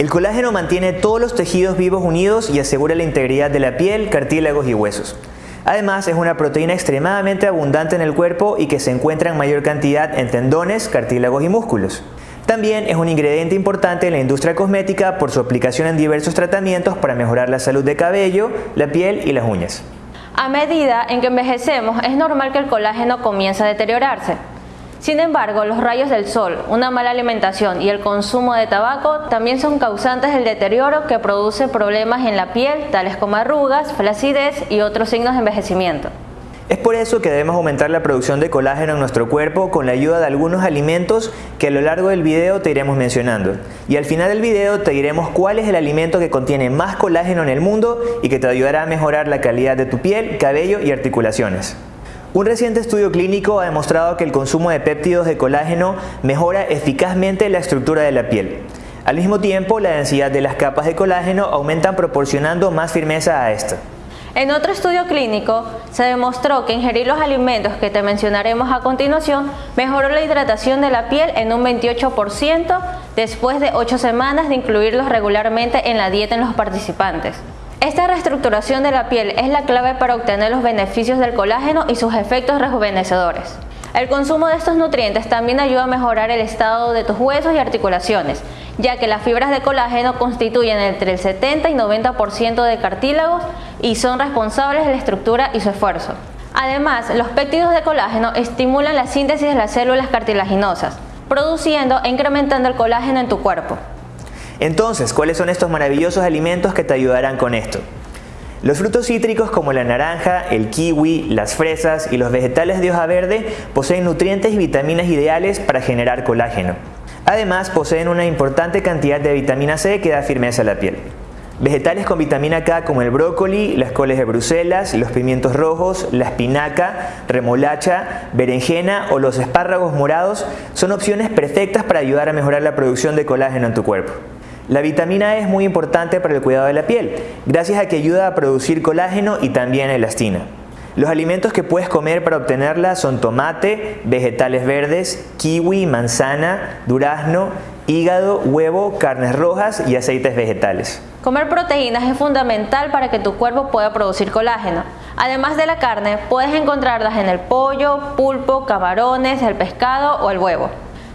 El colágeno mantiene todos los tejidos vivos unidos y asegura la integridad de la piel, cartílagos y huesos. Además, es una proteína extremadamente abundante en el cuerpo y que se encuentra en mayor cantidad en tendones, cartílagos y músculos. También es un ingrediente importante en la industria cosmética por su aplicación en diversos tratamientos para mejorar la salud de cabello, la piel y las uñas. A medida en que envejecemos, es normal que el colágeno comience a deteriorarse. Sin embargo, los rayos del sol, una mala alimentación y el consumo de tabaco también son causantes del deterioro que produce problemas en la piel, tales como arrugas, flacidez y otros signos de envejecimiento. Es por eso que debemos aumentar la producción de colágeno en nuestro cuerpo con la ayuda de algunos alimentos que a lo largo del video te iremos mencionando. Y al final del video te diremos cuál es el alimento que contiene más colágeno en el mundo y que te ayudará a mejorar la calidad de tu piel, cabello y articulaciones. Un reciente estudio clínico ha demostrado que el consumo de péptidos de colágeno mejora eficazmente la estructura de la piel. Al mismo tiempo, la densidad de las capas de colágeno aumentan proporcionando más firmeza a esta. En otro estudio clínico, se demostró que ingerir los alimentos que te mencionaremos a continuación mejoró la hidratación de la piel en un 28% después de 8 semanas de incluirlos regularmente en la dieta en los participantes. Esta reestructuración de la piel es la clave para obtener los beneficios del colágeno y sus efectos rejuvenecedores. El consumo de estos nutrientes también ayuda a mejorar el estado de tus huesos y articulaciones, ya que las fibras de colágeno constituyen entre el 70 y 90% de cartílagos y son responsables de la estructura y su esfuerzo. Además, los péptidos de colágeno estimulan la síntesis de las células cartilaginosas, produciendo e incrementando el colágeno en tu cuerpo. Entonces, ¿cuáles son estos maravillosos alimentos que te ayudarán con esto? Los frutos cítricos como la naranja, el kiwi, las fresas y los vegetales de hoja verde poseen nutrientes y vitaminas ideales para generar colágeno. Además, poseen una importante cantidad de vitamina C que da firmeza a la piel. Vegetales con vitamina K como el brócoli, las coles de Bruselas, los pimientos rojos, la espinaca, remolacha, berenjena o los espárragos morados son opciones perfectas para ayudar a mejorar la producción de colágeno en tu cuerpo. La vitamina E es muy importante para el cuidado de la piel, gracias a que ayuda a producir colágeno y también elastina. Los alimentos que puedes comer para obtenerla son tomate, vegetales verdes, kiwi, manzana, durazno, hígado, huevo, carnes rojas y aceites vegetales. Comer proteínas es fundamental para que tu cuerpo pueda producir colágeno. Además de la carne, puedes encontrarlas en el pollo, pulpo, camarones, el pescado o el huevo.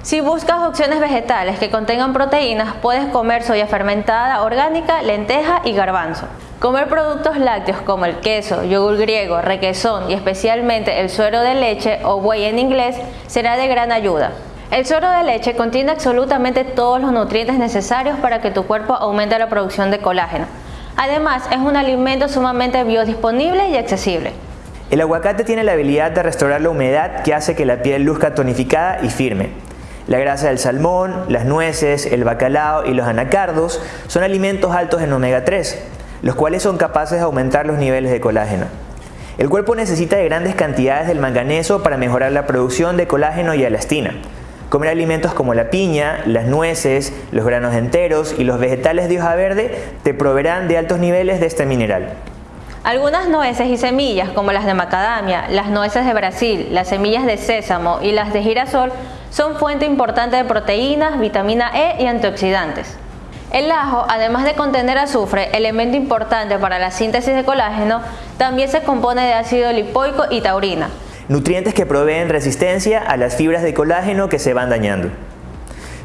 Si buscas opciones vegetales que contengan proteínas, puedes comer soya fermentada orgánica, lenteja y garbanzo. Comer productos lácteos como el queso, yogur griego, requesón y especialmente el suero de leche o whey en inglés será de gran ayuda. El suero de leche contiene absolutamente todos los nutrientes necesarios para que tu cuerpo aumente la producción de colágeno. Además, es un alimento sumamente biodisponible y accesible. El aguacate tiene la habilidad de restaurar la humedad que hace que la piel luzca tonificada y firme. La grasa del salmón, las nueces, el bacalao y los anacardos son alimentos altos en omega 3, los cuales son capaces de aumentar los niveles de colágeno. El cuerpo necesita de grandes cantidades del manganeso para mejorar la producción de colágeno y elastina. Comer alimentos como la piña, las nueces, los granos enteros y los vegetales de hoja verde te proveerán de altos niveles de este mineral. Algunas nueces y semillas como las de macadamia, las nueces de Brasil, las semillas de sésamo y las de girasol son fuente importante de proteínas, vitamina E y antioxidantes. El ajo, además de contener azufre, elemento importante para la síntesis de colágeno, también se compone de ácido lipoico y taurina. Nutrientes que proveen resistencia a las fibras de colágeno que se van dañando.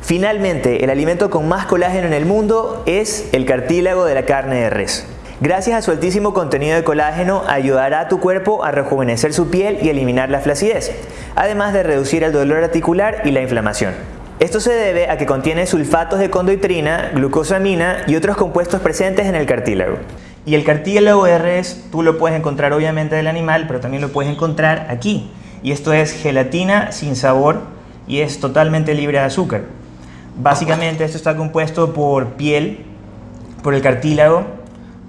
Finalmente, el alimento con más colágeno en el mundo es el cartílago de la carne de res. Gracias a su altísimo contenido de colágeno ayudará a tu cuerpo a rejuvenecer su piel y eliminar la flacidez, además de reducir el dolor articular y la inflamación. Esto se debe a que contiene sulfatos de condoitrina, glucosamina y otros compuestos presentes en el cartílago. Y el cartílago res tú lo puedes encontrar obviamente del animal, pero también lo puedes encontrar aquí. Y esto es gelatina sin sabor y es totalmente libre de azúcar. Básicamente esto está compuesto por piel, por el cartílago,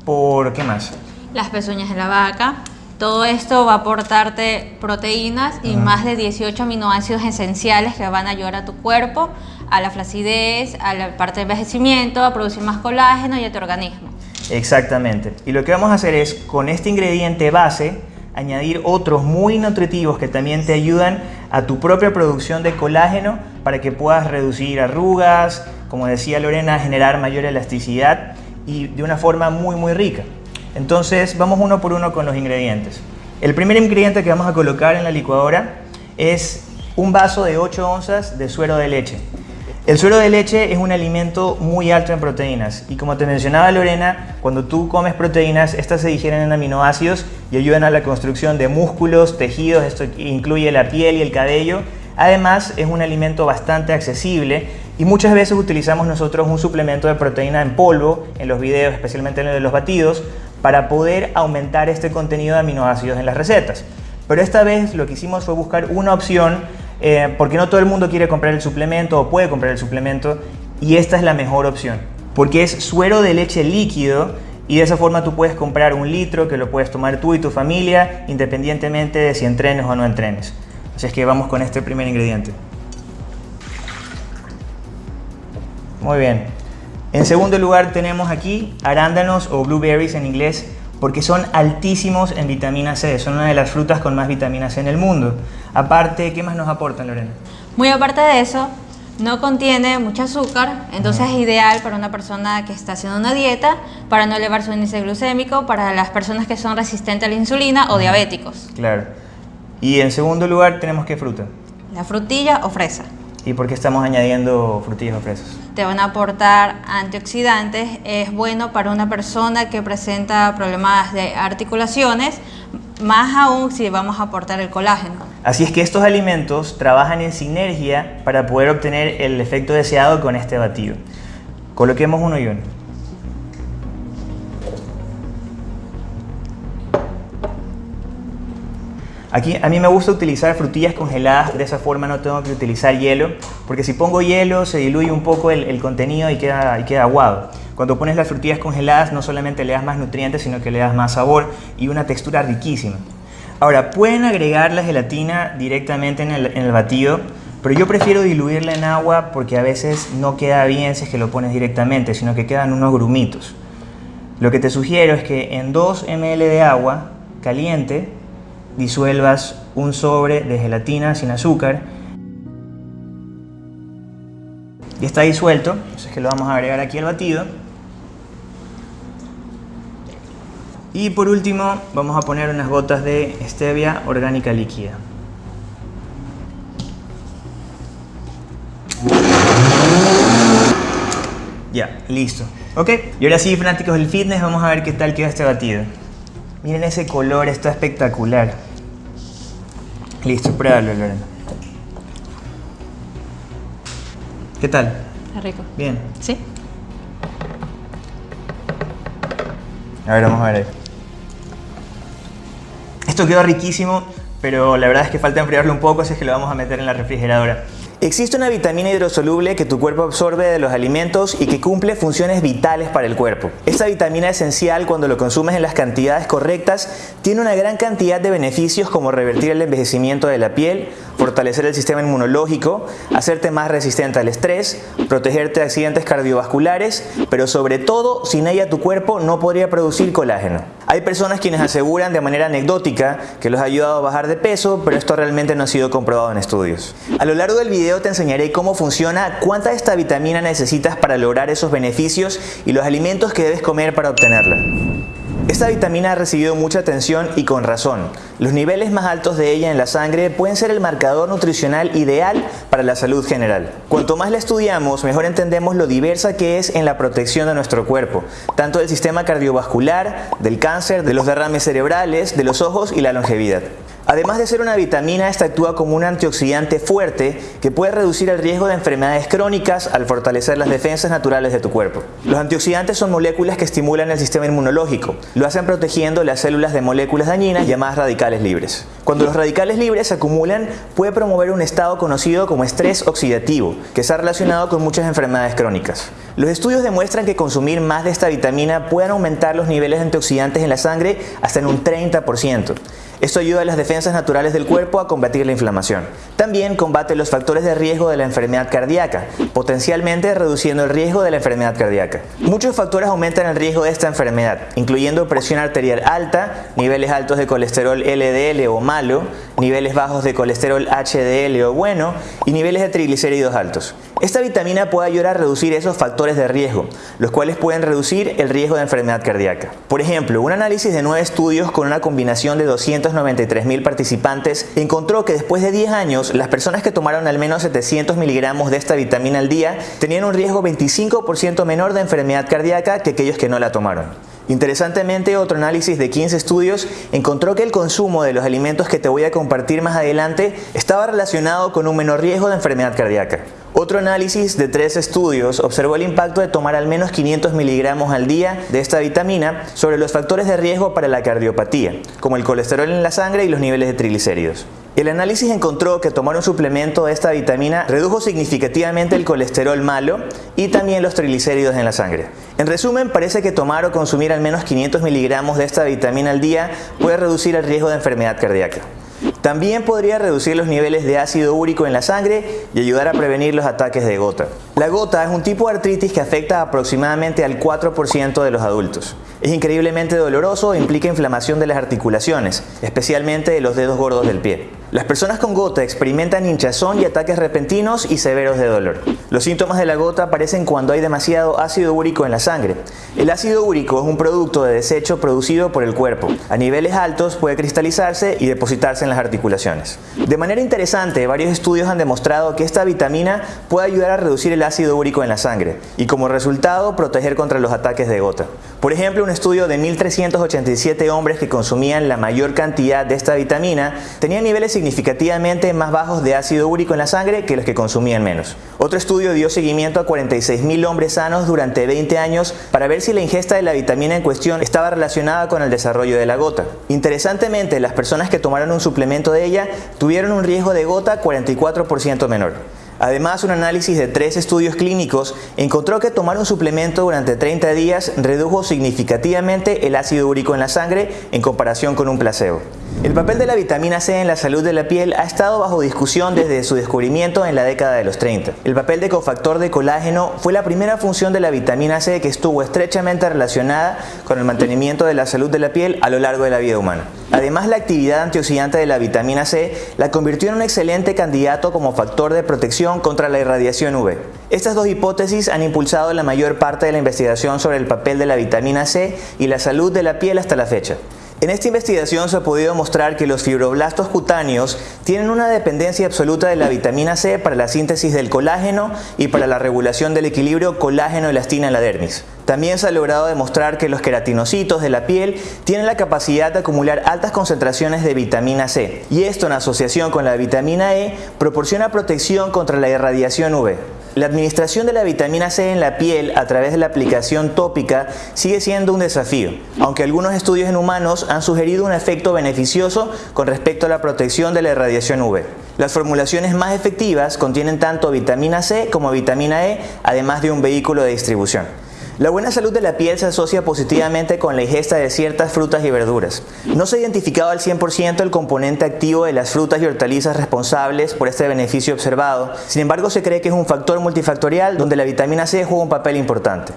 por qué más? Las pezuñas de la vaca. Todo esto va a aportarte proteínas y más de 18 aminoácidos esenciales que van a ayudar a tu cuerpo, a la flacidez, a la parte de envejecimiento, a producir más colágeno y a tu organismo. Exactamente. Y lo que vamos a hacer es, con este ingrediente base, añadir otros muy nutritivos que también te ayudan a tu propia producción de colágeno para que puedas reducir arrugas, como decía Lorena, generar mayor elasticidad y de una forma muy muy rica. Entonces vamos uno por uno con los ingredientes. El primer ingrediente que vamos a colocar en la licuadora es un vaso de 8 onzas de suero de leche. El suero de leche es un alimento muy alto en proteínas y como te mencionaba Lorena, cuando tú comes proteínas, estas se digieren en aminoácidos y ayudan a la construcción de músculos, tejidos, esto incluye la piel y el cabello. Además, es un alimento bastante accesible y muchas veces utilizamos nosotros un suplemento de proteína en polvo, en los videos, especialmente en los de batidos, para poder aumentar este contenido de aminoácidos en las recetas. Pero esta vez lo que hicimos fue buscar una opción eh, porque no todo el mundo quiere comprar el suplemento o puede comprar el suplemento y esta es la mejor opción porque es suero de leche líquido y de esa forma tú puedes comprar un litro que lo puedes tomar tú y tu familia independientemente de si entrenes o no entrenes. Así es que vamos con este primer ingrediente. Muy bien. En segundo lugar tenemos aquí arándanos o blueberries en inglés porque son altísimos en vitamina C, son una de las frutas con más vitamina C en el mundo. Aparte, ¿qué más nos aportan, Lorena? Muy aparte de eso, no contiene mucho azúcar, entonces es ideal para una persona que está haciendo una dieta, para no elevar su índice glucémico, para las personas que son resistentes a la insulina o diabéticos. Claro. Y en segundo lugar, ¿tenemos qué fruta? La frutilla o fresa. ¿Y por qué estamos añadiendo frutillas o fresas? Te van a aportar antioxidantes, es bueno para una persona que presenta problemas de articulaciones, más aún si vamos a aportar el colágeno. Así es que estos alimentos trabajan en sinergia para poder obtener el efecto deseado con este batido. Coloquemos uno y uno. Aquí a mí me gusta utilizar frutillas congeladas, de esa forma no tengo que utilizar hielo, porque si pongo hielo se diluye un poco el, contenido y queda, y queda aguado. Cuando pones las frutillas congeladas no solamente le das más nutrientes, sino que le das más sabor y una textura riquísima. Ahora, pueden agregar la gelatina directamente en el, en el batido, pero yo prefiero diluirla en agua porque a veces no queda bien si es que lo pones directamente, sino que quedan unos grumitos. Lo que te sugiero es que en 2 ml de agua caliente disuelvas un sobre de gelatina sin azúcar. Y está disuelto, es que lo vamos a agregar aquí al batido. Y por último vamos a poner unas gotas de stevia orgánica líquida. Ya, listo. Ok, y ahora sí fanáticos del fitness vamos a ver qué tal queda este batido Miren ese color, está espectacular. Listo, pruébalo, Lorena. ¿Qué tal? Está rico. Bien. ¿Sí? A ver, vamos a ver ahí. Esto quedó riquísimo, pero la verdad es que falta enfriarlo un poco, así es que lo vamos a meter en la refrigeradora. Existe una vitamina hidrosoluble que tu cuerpo absorbe de los alimentos y que cumple funciones vitales para el cuerpo. Esta vitamina esencial cuando lo consumes en las cantidades correctas tiene una gran cantidad de beneficios como revertir el envejecimiento de la piel, fortalecer el sistema inmunológico, hacerte más resistente al estrés, protegerte de accidentes cardiovasculares, pero sobre todo sin ella tu cuerpo no podría producir colágeno. Hay personas quienes aseguran de manera anecdótica que los ha ayudado a bajar de peso, pero esto realmente no ha sido comprobado en estudios. A lo largo del video te enseñaré cómo funciona, cuánta de esta vitamina necesitas para lograr esos beneficios y los alimentos que debes comer para obtenerla. Esta vitamina ha recibido mucha atención y con razón. Los niveles más altos de ella en la sangre pueden ser el marcador nutricional ideal para la salud general. Cuanto más la estudiamos, mejor entendemos lo diversa que es en la protección de nuestro cuerpo, tanto del sistema cardiovascular, del cáncer, de los derrames cerebrales, de los ojos y la longevidad. Además de ser una vitamina, esta actúa como un antioxidante fuerte que puede reducir el riesgo de enfermedades crónicas al fortalecer las defensas naturales de tu cuerpo. Los antioxidantes son moléculas que estimulan el sistema inmunológico, lo hacen protegiendo las células de moléculas dañinas llamadas radicales libres. Cuando los radicales libres se acumulan, puede promover un estado conocido como estrés oxidativo, que está relacionado con muchas enfermedades crónicas. Los estudios demuestran que consumir más de esta vitamina puede aumentar los niveles de antioxidantes en la sangre hasta en un 30%. Esto ayuda a las defensas naturales del cuerpo a combatir la inflamación. También combate los factores de riesgo de la enfermedad cardíaca, potencialmente reduciendo el riesgo de la enfermedad cardíaca. Muchos factores aumentan el riesgo de esta enfermedad, incluyendo presión arterial alta, niveles altos de colesterol LDL o malo, niveles bajos de colesterol HDL o bueno y niveles de triglicéridos altos. Esta vitamina puede ayudar a reducir esos factores de riesgo, los cuales pueden reducir el riesgo de enfermedad cardíaca. Por ejemplo, un análisis de nueve estudios con una combinación de 293 mil participantes encontró que después de 10 años, las personas que tomaron al menos 700 miligramos de esta vitamina al día tenían un riesgo 25% menor de enfermedad cardíaca que aquellos que no la tomaron. Interesantemente, otro análisis de 15 estudios encontró que el consumo de los alimentos que te voy a compartir más adelante estaba relacionado con un menor riesgo de enfermedad cardíaca. Otro análisis de tres estudios observó el impacto de tomar al menos 500 miligramos al día de esta vitamina sobre los factores de riesgo para la cardiopatía, como el colesterol en la sangre y los niveles de triglicéridos. El análisis encontró que tomar un suplemento de esta vitamina redujo significativamente el colesterol malo y también los triglicéridos en la sangre. En resumen, parece que tomar o consumir al menos 500 miligramos de esta vitamina al día puede reducir el riesgo de enfermedad cardíaca. También podría reducir los niveles de ácido úrico en la sangre y ayudar a prevenir los ataques de gota. La gota es un tipo de artritis que afecta aproximadamente al 4% de los adultos. Es increíblemente doloroso e implica inflamación de las articulaciones, especialmente de los dedos gordos del pie. Las personas con gota experimentan hinchazón y ataques repentinos y severos de dolor. Los síntomas de la gota aparecen cuando hay demasiado ácido úrico en la sangre. El ácido úrico es un producto de desecho producido por el cuerpo. A niveles altos puede cristalizarse y depositarse en las articulaciones. De manera interesante, varios estudios han demostrado que esta vitamina puede ayudar a reducir el ácido úrico en la sangre y como resultado proteger contra los ataques de gota. Por ejemplo, un estudio de 1.387 hombres que consumían la mayor cantidad de esta vitamina tenía niveles significativamente más bajos de ácido úrico en la sangre que los que consumían menos. Otro estudio dio seguimiento a 46.000 hombres sanos durante 20 años para ver si la ingesta de la vitamina en cuestión estaba relacionada con el desarrollo de la gota. Interesantemente, las personas que tomaron un suplemento de ella tuvieron un riesgo de gota 44% menor. Además, un análisis de tres estudios clínicos encontró que tomar un suplemento durante 30 días redujo significativamente el ácido úrico en la sangre en comparación con un placebo. El papel de la vitamina C en la salud de la piel ha estado bajo discusión desde su descubrimiento en la década de los 30. El papel de cofactor de colágeno fue la primera función de la vitamina C que estuvo estrechamente relacionada con el mantenimiento de la salud de la piel a lo largo de la vida humana. Además, la actividad antioxidante de la vitamina C la convirtió en un excelente candidato como factor de protección contra la irradiación UV. Estas dos hipótesis han impulsado la mayor parte de la investigación sobre el papel de la vitamina C y la salud de la piel hasta la fecha. En esta investigación se ha podido mostrar que los fibroblastos cutáneos tienen una dependencia absoluta de la vitamina C para la síntesis del colágeno y para la regulación del equilibrio colágeno-elastina en la dermis. También se ha logrado demostrar que los queratinocitos de la piel tienen la capacidad de acumular altas concentraciones de vitamina C y esto en asociación con la vitamina E proporciona protección contra la irradiación UV. La administración de la vitamina C en la piel a través de la aplicación tópica sigue siendo un desafío, aunque algunos estudios en humanos han sugerido un efecto beneficioso con respecto a la protección de la irradiación UV. Las formulaciones más efectivas contienen tanto vitamina C como vitamina E, además de un vehículo de distribución. La buena salud de la piel se asocia positivamente con la ingesta de ciertas frutas y verduras. No se ha identificado al 100% el componente activo de las frutas y hortalizas responsables por este beneficio observado, sin embargo se cree que es un factor multifactorial donde la vitamina C juega un papel importante.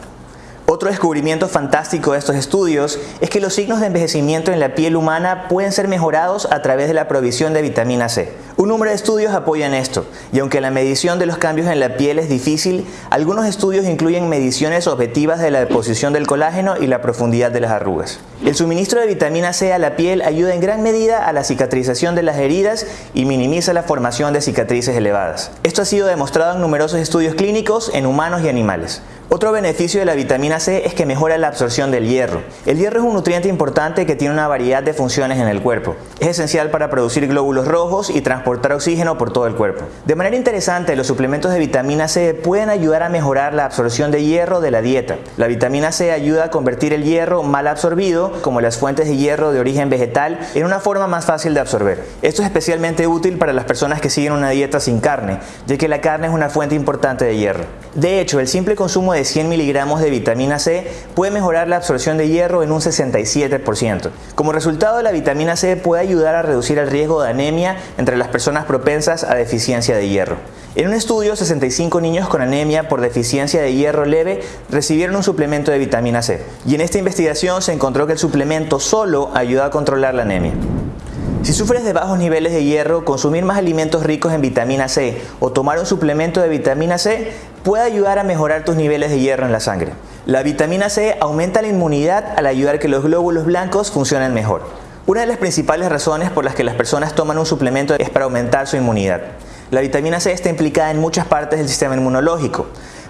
Otro descubrimiento fantástico de estos estudios es que los signos de envejecimiento en la piel humana pueden ser mejorados a través de la provisión de vitamina C. Un número de estudios apoyan esto, y aunque la medición de los cambios en la piel es difícil, algunos estudios incluyen mediciones objetivas de la deposición del colágeno y la profundidad de las arrugas. El suministro de vitamina C a la piel ayuda en gran medida a la cicatrización de las heridas y minimiza la formación de cicatrices elevadas. Esto ha sido demostrado en numerosos estudios clínicos en humanos y animales. Otro beneficio de la vitamina C es que mejora la absorción del hierro. El hierro es un nutriente importante que tiene una variedad de funciones en el cuerpo. Es esencial para producir glóbulos rojos y transportar oxígeno por todo el cuerpo. De manera interesante, los suplementos de vitamina C pueden ayudar a mejorar la absorción de hierro de la dieta. La vitamina C ayuda a convertir el hierro mal absorbido, como las fuentes de hierro de origen vegetal, en una forma más fácil de absorber. Esto es especialmente útil para las personas que siguen una dieta sin carne, ya que la carne es una fuente importante de hierro. De hecho, el simple consumo de 100 miligramos de vitamina C puede mejorar la absorción de hierro en un 67%. Como resultado, la vitamina C puede ayudar a reducir el riesgo de anemia entre las personas propensas a deficiencia de hierro. En un estudio, 65 niños con anemia por deficiencia de hierro leve recibieron un suplemento de vitamina C. Y en esta investigación se encontró que el suplemento solo ayuda a controlar la anemia. Si sufres de bajos niveles de hierro, consumir más alimentos ricos en vitamina C o tomar un suplemento de vitamina C puede ayudar a mejorar tus niveles de hierro en la sangre. La vitamina C aumenta la inmunidad al ayudar que los glóbulos blancos funcionen mejor. Una de las principales razones por las que las personas toman un suplemento es para aumentar su inmunidad. La vitamina C está implicada en muchas partes del sistema inmunológico.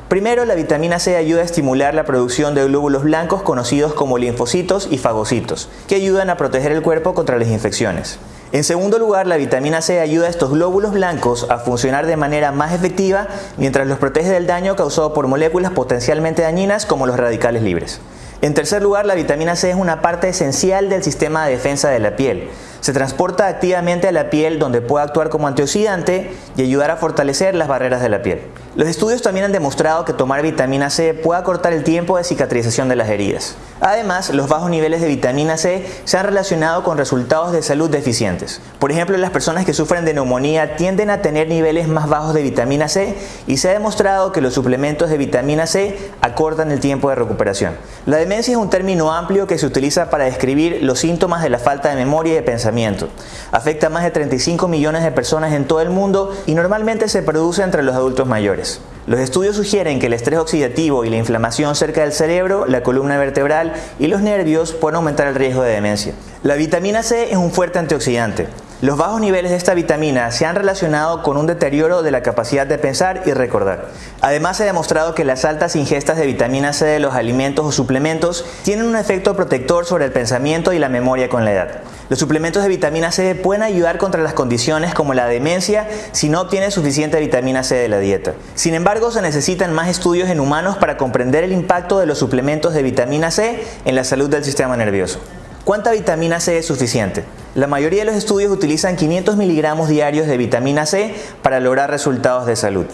Primero, la vitamina C ayuda a estimular la producción de glóbulos blancos conocidos como linfocitos y fagocitos, que ayudan a proteger el cuerpo contra las infecciones. En segundo lugar, la vitamina C ayuda a estos glóbulos blancos a funcionar de manera más efectiva mientras los protege del daño causado por moléculas potencialmente dañinas como los radicales libres. En tercer lugar, la vitamina C es una parte esencial del sistema de defensa de la piel. Se transporta activamente a la piel donde puede actuar como antioxidante y ayudar a fortalecer las barreras de la piel. Los estudios también han demostrado que tomar vitamina C puede acortar el tiempo de cicatrización de las heridas. Además, los bajos niveles de vitamina C se han relacionado con resultados de salud deficientes. Por ejemplo, las personas que sufren de neumonía tienden a tener niveles más bajos de vitamina C y se ha demostrado que los suplementos de vitamina C acortan el tiempo de recuperación. La demencia es un término amplio que se utiliza para describir los síntomas de la falta de memoria y de pensamiento. Afecta a más de 35 millones de personas en todo el mundo y normalmente se produce entre los adultos mayores. Los estudios sugieren que el estrés oxidativo y la inflamación cerca del cerebro, la columna vertebral y los nervios pueden aumentar el riesgo de demencia. La vitamina C es un fuerte antioxidante. Los bajos niveles de esta vitamina se han relacionado con un deterioro de la capacidad de pensar y recordar. Además, se ha demostrado que las altas ingestas de vitamina C de los alimentos o suplementos tienen un efecto protector sobre el pensamiento y la memoria con la edad. Los suplementos de vitamina C pueden ayudar contra las condiciones como la demencia si no obtienes suficiente vitamina C de la dieta. Sin embargo, se necesitan más estudios en humanos para comprender el impacto de los suplementos de vitamina C en la salud del sistema nervioso. ¿Cuánta vitamina C es suficiente? La mayoría de los estudios utilizan 500 miligramos diarios de vitamina C para lograr resultados de salud.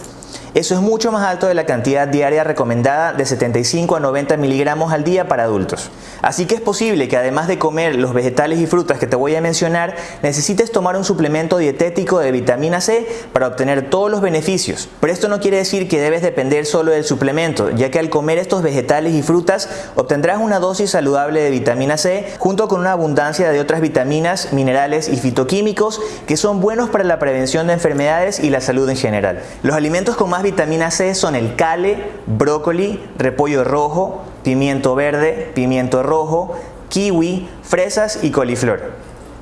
Eso es mucho más alto de la cantidad diaria recomendada de 75 a 90 miligramos al día para adultos. Así que es posible que además de comer los vegetales y frutas que te voy a mencionar, necesites tomar un suplemento dietético de vitamina C para obtener todos los beneficios. Pero esto no quiere decir que debes depender solo del suplemento, ya que al comer estos vegetales y frutas obtendrás una dosis saludable de vitamina C junto con una abundancia de otras vitaminas, minerales y fitoquímicos que son buenos para la prevención de enfermedades y la salud en general. Los alimentos con más vitamina C son el cale, brócoli, repollo rojo, pimiento verde, pimiento rojo, kiwi, fresas y coliflor.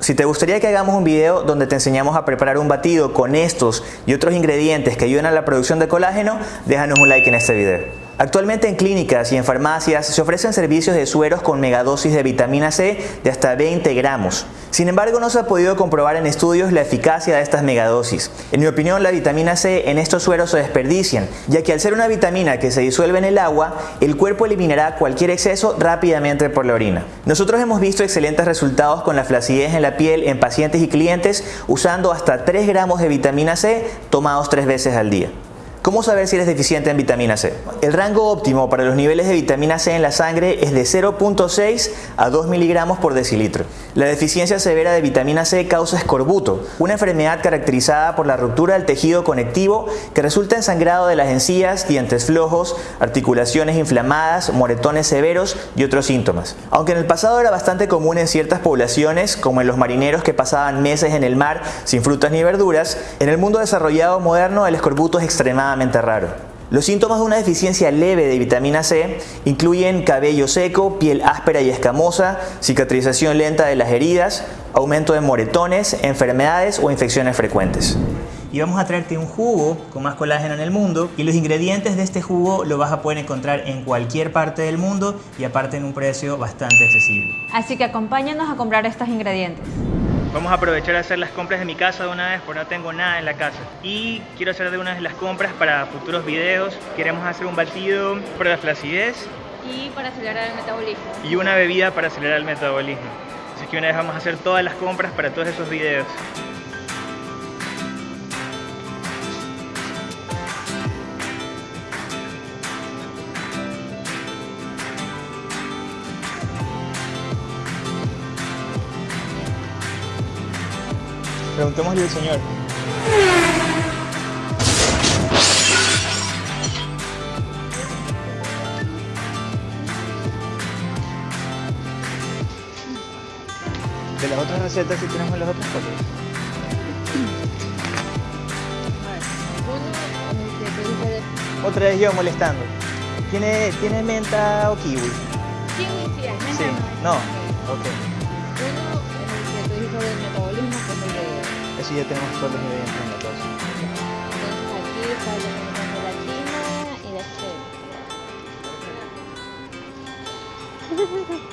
Si te gustaría que hagamos un video donde te enseñamos a preparar un batido con estos y otros ingredientes que ayudan a la producción de colágeno, déjanos un like en este video. Actualmente en clínicas y en farmacias se ofrecen servicios de sueros con megadosis de vitamina C de hasta 20 gramos. Sin embargo, no se ha podido comprobar en estudios la eficacia de estas megadosis. En mi opinión, la vitamina C en estos sueros se desperdician, ya que al ser una vitamina que se disuelve en el agua, el cuerpo eliminará cualquier exceso rápidamente por la orina. Nosotros hemos visto excelentes resultados con la flacidez en la piel en pacientes y clientes usando hasta 3 gramos de vitamina C tomados 3 veces al día. ¿Cómo saber si eres deficiente en vitamina C? El rango óptimo para los niveles de vitamina C en la sangre es de 0.6 a 2 miligramos por decilitro. La deficiencia severa de vitamina C causa escorbuto, una enfermedad caracterizada por la ruptura del tejido conectivo que resulta en sangrado de las encías, dientes flojos, articulaciones inflamadas, moretones severos y otros síntomas. Aunque en el pasado era bastante común en ciertas poblaciones, como en los marineros que pasaban meses en el mar sin frutas ni verduras, en el mundo desarrollado moderno el escorbuto es extremadamente raro. Los síntomas de una deficiencia leve de vitamina C incluyen cabello seco, piel áspera y escamosa, cicatrización lenta de las heridas, aumento de moretones, enfermedades o infecciones frecuentes. Y vamos a traerte un jugo con más colágeno en el mundo y los ingredientes de este jugo lo vas a poder encontrar en cualquier parte del mundo y aparte en un precio bastante accesible. Así que acompáñanos a comprar estos ingredientes. Vamos a aprovechar a hacer las compras de mi casa de una vez porque no tengo nada en la casa. Y quiero hacer de una vez las compras para futuros videos. Queremos hacer un batido para la flacidez. Y para acelerar el metabolismo. Y una bebida para acelerar el metabolismo. Así que una vez vamos a hacer todas las compras para todos esos videos. Preguntémosle al Señor. De las otras recetas sí tenemos las otras cosas. Otra vez yo molestando. ¿Tiene, ¿tiene menta o kiwi? kiwi sí hay, menta Sí. no No. Ok. Eso ya tenemos todos los ingredientes en la. Entonces aquí está la quina y la crema.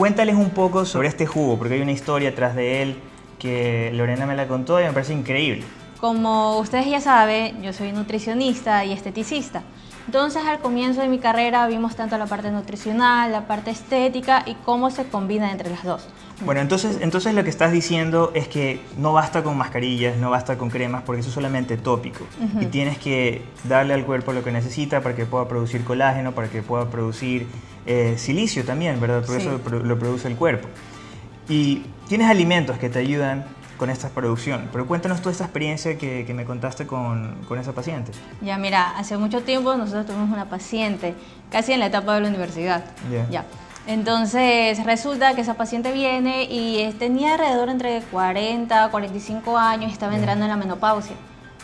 Cuéntales un poco sobre este jugo, porque hay una historia atrás de él que Lorena me la contó y me parece increíble. Como ustedes ya saben, yo soy nutricionista y esteticista. Entonces al comienzo de mi carrera vimos tanto la parte nutricional, la parte estética y cómo se combina entre las dos. Bueno, entonces, entonces lo que estás diciendo es que no basta con mascarillas, no basta con cremas, porque eso es solamente tópico. Y tienes que darle al cuerpo lo que necesita para que pueda producir colágeno, para que pueda producir eh, silicio también, ¿verdad? Porque Sí. eso lo produce el cuerpo. Y tienes alimentos que te ayudan con esta producción. Pero cuéntanos toda esta experiencia que, que me contaste con, con esa paciente. Ya, mira, hace mucho tiempo nosotros tuvimos una paciente, casi en la etapa de la universidad. Ya. Ya. Entonces resulta que esa paciente viene y eh, tenía alrededor entre 40 a 45 años y estaba Ya. entrando en la menopausia.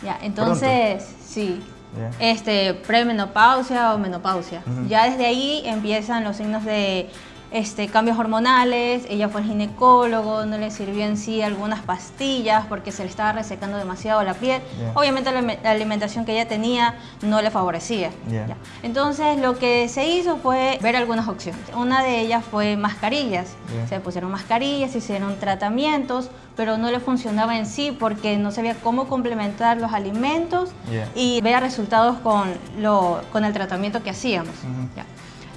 Ya, entonces, sí. Ya. Este, premenopausia o menopausia. Ujú. Ya desde ahí empiezan los signos de este, cambios hormonales, ella fue al ginecólogo, no le sirvió en sí algunas pastillas porque se le estaba resecando demasiado la piel. Obviamente la, alime- la alimentación que ella tenía no le favorecía. Ya. Entonces lo que se hizo fue ver algunas opciones. Una de ellas fue mascarillas. Ya. Se pusieron mascarillas, se hicieron tratamientos, pero no le funcionaba en sí porque no sabía cómo complementar los alimentos y veía resultados con, lo, con el tratamiento que hacíamos. Ujú. Ya.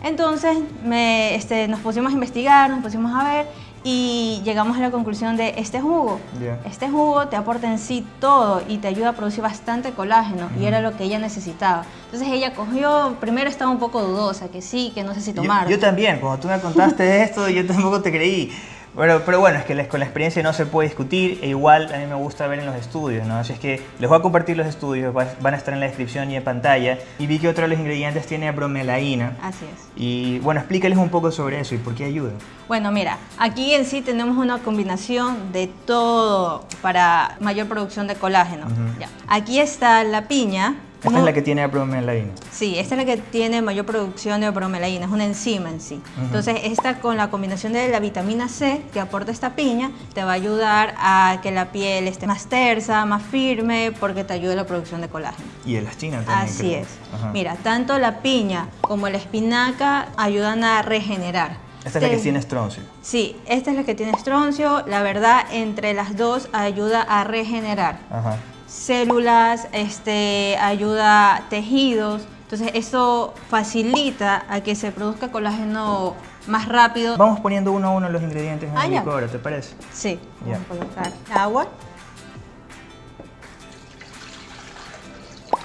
Entonces me, este, nos pusimos a investigar, nos pusimos a ver y llegamos a la conclusión de este jugo. Este jugo te aporta en sí todo y te ayuda a producir bastante colágeno y era lo que ella necesitaba. Entonces ella cogió, primero estaba un poco dudosa, que sí, que no sé si Yo- tomar. Yo, también, cuando tú me contaste esto, yo tampoco te creí. Pero, pero bueno, es que la- con la experiencia no se puede discutir e igual a mí me gusta ver en los estudios, ¿no? Así es que les voy a compartir los estudios, va- van a estar en la descripción y en pantalla. Y vi que otro de los ingredientes tiene bromelaína. Así es. Y bueno, explícales un poco sobre eso y por qué ayuda. Bueno, mira, aquí en sí tenemos una combinación de todo para mayor producción de colágeno. Ujú. Ya. Aquí está la piña. Esta es la que tiene bromelaína. Sí, esta es la que tiene mayor producción de bromelaína, es una enzima en sí. Ujú. Entonces, esta con la combinación de la vitamina C que aporta esta piña, te va a ayudar a que la piel esté más tersa, más firme, porque te ayuda a la producción de colágeno. Y elastina también. Así creo. es. Ajá. Mira, tanto la piña como la espinaca ayudan a regenerar. Esta es la que tiene estroncio. Sí, esta es la que tiene estroncio. La verdad, entre las dos ayuda a regenerar Ajá. Células, este, ayuda a tejidos. Entonces, eso facilita a que se produzca colágeno más rápido. Vamos poniendo uno a uno los ingredientes en Ah, el ya. licuadora, ¿te parece? Sí, vamos a colocar agua.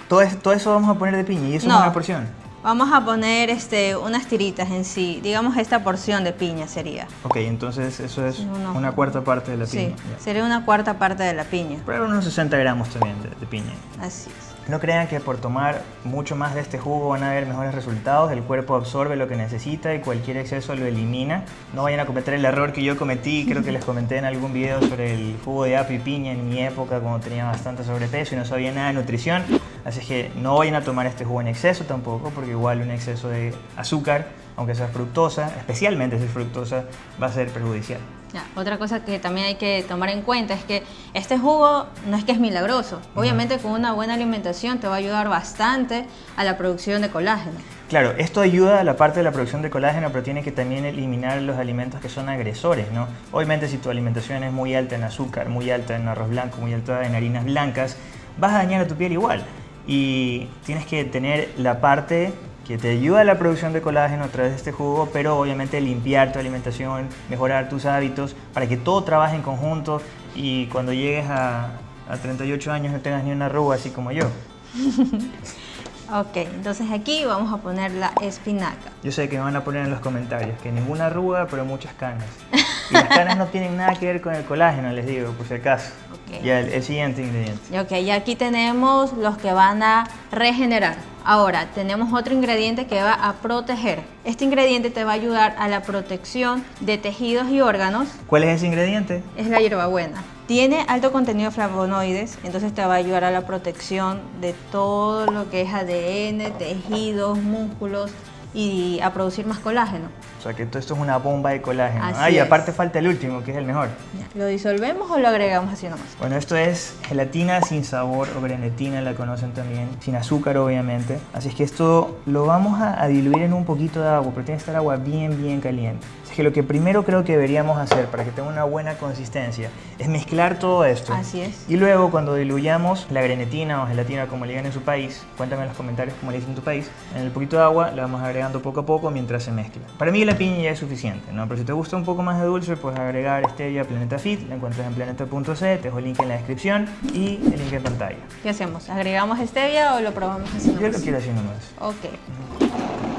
Todo, es- todo eso vamos a poner de piña y eso No. es una porción. Vamos a poner este, unas tiritas en sí. Digamos, esta porción de piña sería. Ok, entonces eso es No, no. una cuarta parte de la Sí, piña. sería una cuarta parte de la piña. Pero unos 60 gramos también de, de piña. Así es. No crean que por tomar mucho más de este jugo van a haber mejores resultados. El cuerpo absorbe lo que necesita y cualquier exceso lo elimina. No vayan a cometer el error que yo cometí. Creo que les comenté en algún video sobre el jugo de apio y piña en mi época cuando tenía bastante sobrepeso y no sabía nada de nutrición. Así que no vayan a tomar este jugo en exceso tampoco, porque igual un exceso de azúcar, aunque sea fructosa, especialmente si es fructosa, va a ser perjudicial. Ya, otra cosa que también hay que tomar en cuenta es que este jugo no es que es milagroso. Obviamente con una buena alimentación te va a ayudar bastante a la producción de colágeno. Claro, esto ayuda a la parte de la producción de colágeno, pero tiene que también eliminar los alimentos que son agresores, ¿no? Obviamente si tu alimentación es muy alta en azúcar, muy alta en arroz blanco, muy alta en harinas blancas, vas a dañar a tu piel igual. Y tienes que tener la parte que te ayuda a la producción de colágeno a través de este jugo, pero obviamente limpiar tu alimentación, mejorar tus hábitos, para que todo trabaje en conjunto y cuando llegues a, a 38 años no tengas ni una arruga así como yo. Ok, entonces aquí vamos a poner la espinaca. Yo sé que me van a poner en los comentarios que ninguna arruga, pero muchas canas. Y las canas no tienen nada que ver con el colágeno, les digo, por si acaso. Ok. Ya el, el siguiente ingrediente. Ok, y aquí tenemos los que van a regenerar. Ahora, tenemos otro ingrediente que va a proteger. Este ingrediente te va a ayudar a la protección de tejidos y órganos. ¿Cuál es ese ingrediente? Es la hierbabuena. Tiene alto contenido de flavonoides, entonces te va a ayudar a la protección de todo lo que es ADN, tejidos, músculos y a producir más colágeno. O sea que todo esto es una bomba de colágeno. Así ah, y es. aparte falta el último, que es el mejor. ¿Lo disolvemos o lo agregamos así nomás? Bueno, esto es gelatina sin sabor o grenetina, la conocen también, sin azúcar obviamente. Así es que esto lo vamos a, a diluir en un poquito de agua, pero tiene que estar agua bien, bien caliente. Que lo que primero creo que deberíamos hacer para que tenga una buena consistencia es mezclar todo esto. Así es. Y luego cuando diluyamos la grenetina o gelatina como le digan en su país, cuéntame en los comentarios cómo le dicen en tu país, en el poquito de agua la vamos agregando poco a poco mientras se mezcla. Para mí la piña ya es suficiente, ¿no? Pero si te gusta un poco más de dulce, puedes agregar stevia Planeta Fit, la encuentras en planeta.c, te dejo el link en la descripción y el link en pantalla. ¿Qué hacemos? ¿Agregamos stevia o lo probamos así Yo lo quiero así nomás. Ok.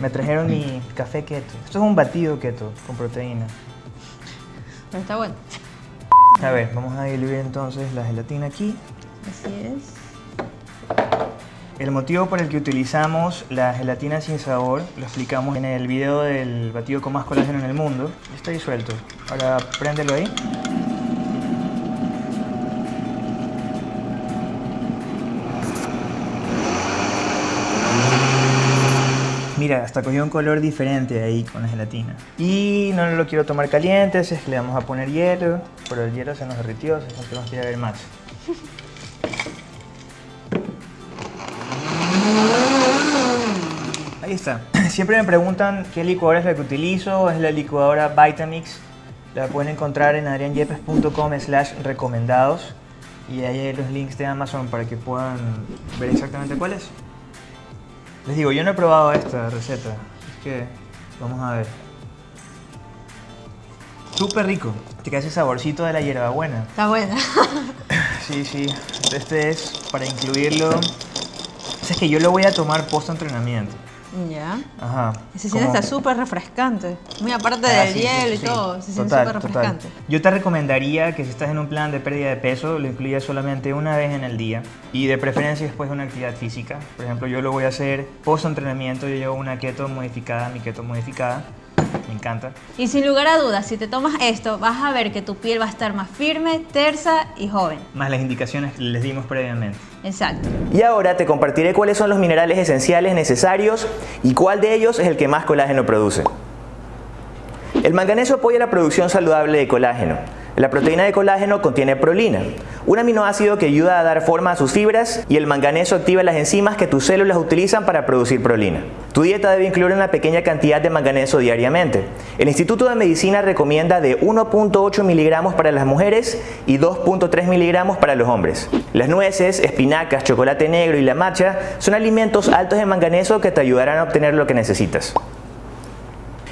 Me trajeron mi café keto. Esto es un batido keto con proteína. Pero está bueno. A ver, vamos a diluir entonces la gelatina aquí. Así es. El motivo por el que utilizamos la gelatina sin sabor lo explicamos en el video del batido con más colágeno en el mundo. Está disuelto. Ahora préndelo ahí. Mira, hasta cogió un color diferente ahí con la gelatina. Y no lo quiero tomar caliente, es que le vamos a poner hielo. Pero el hielo se nos derritió, así que ir a ver más. Ahí está. Siempre me preguntan qué licuadora es la que utilizo. Es la licuadora Vitamix. La pueden encontrar en adrianyepes.com slash recomendados. Y ahí hay los links de Amazon para que puedan ver exactamente cuál es. Les digo, yo no he probado esta receta. Es que vamos a ver. Súper rico. Te queda ese saborcito de la hierbabuena. Está buena. Sí, sí. Este es para incluirlo. O sea, es que yo lo voy a tomar post entrenamiento. Ya. Ajá. Se siente Como- está súper refrescante. Muy aparte Ah, del sí, sí, hielo y sí. todo. Se siente Total, súper total. refrescante. Yo te recomendaría que si estás en un plan de pérdida de peso, lo incluyas solamente una vez en el día y de preferencia después de una actividad física. Por ejemplo, yo lo voy a hacer post entrenamiento. Yo llevo una keto modificada, mi keto modificada. Me encanta. Y sin lugar a dudas, si te tomas esto, vas a ver que tu piel va a estar más firme, tersa y joven. Más las indicaciones que les dimos previamente. Exacto. Y ahora te compartiré cuáles son los minerales esenciales necesarios y cuál de ellos es el que más colágeno produce. El manganeso apoya la producción saludable de colágeno. La proteína de colágeno contiene prolina, un aminoácido que ayuda a dar forma a sus fibras y el manganeso activa las enzimas que tus células utilizan para producir prolina. Tu dieta debe incluir una pequeña cantidad de manganeso diariamente. El Instituto de Medicina recomienda de 1.8 miligramos para las mujeres y 2.3 miligramos para los hombres. Las nueces, espinacas, chocolate negro y la matcha son alimentos altos en manganeso que te ayudarán a obtener lo que necesitas.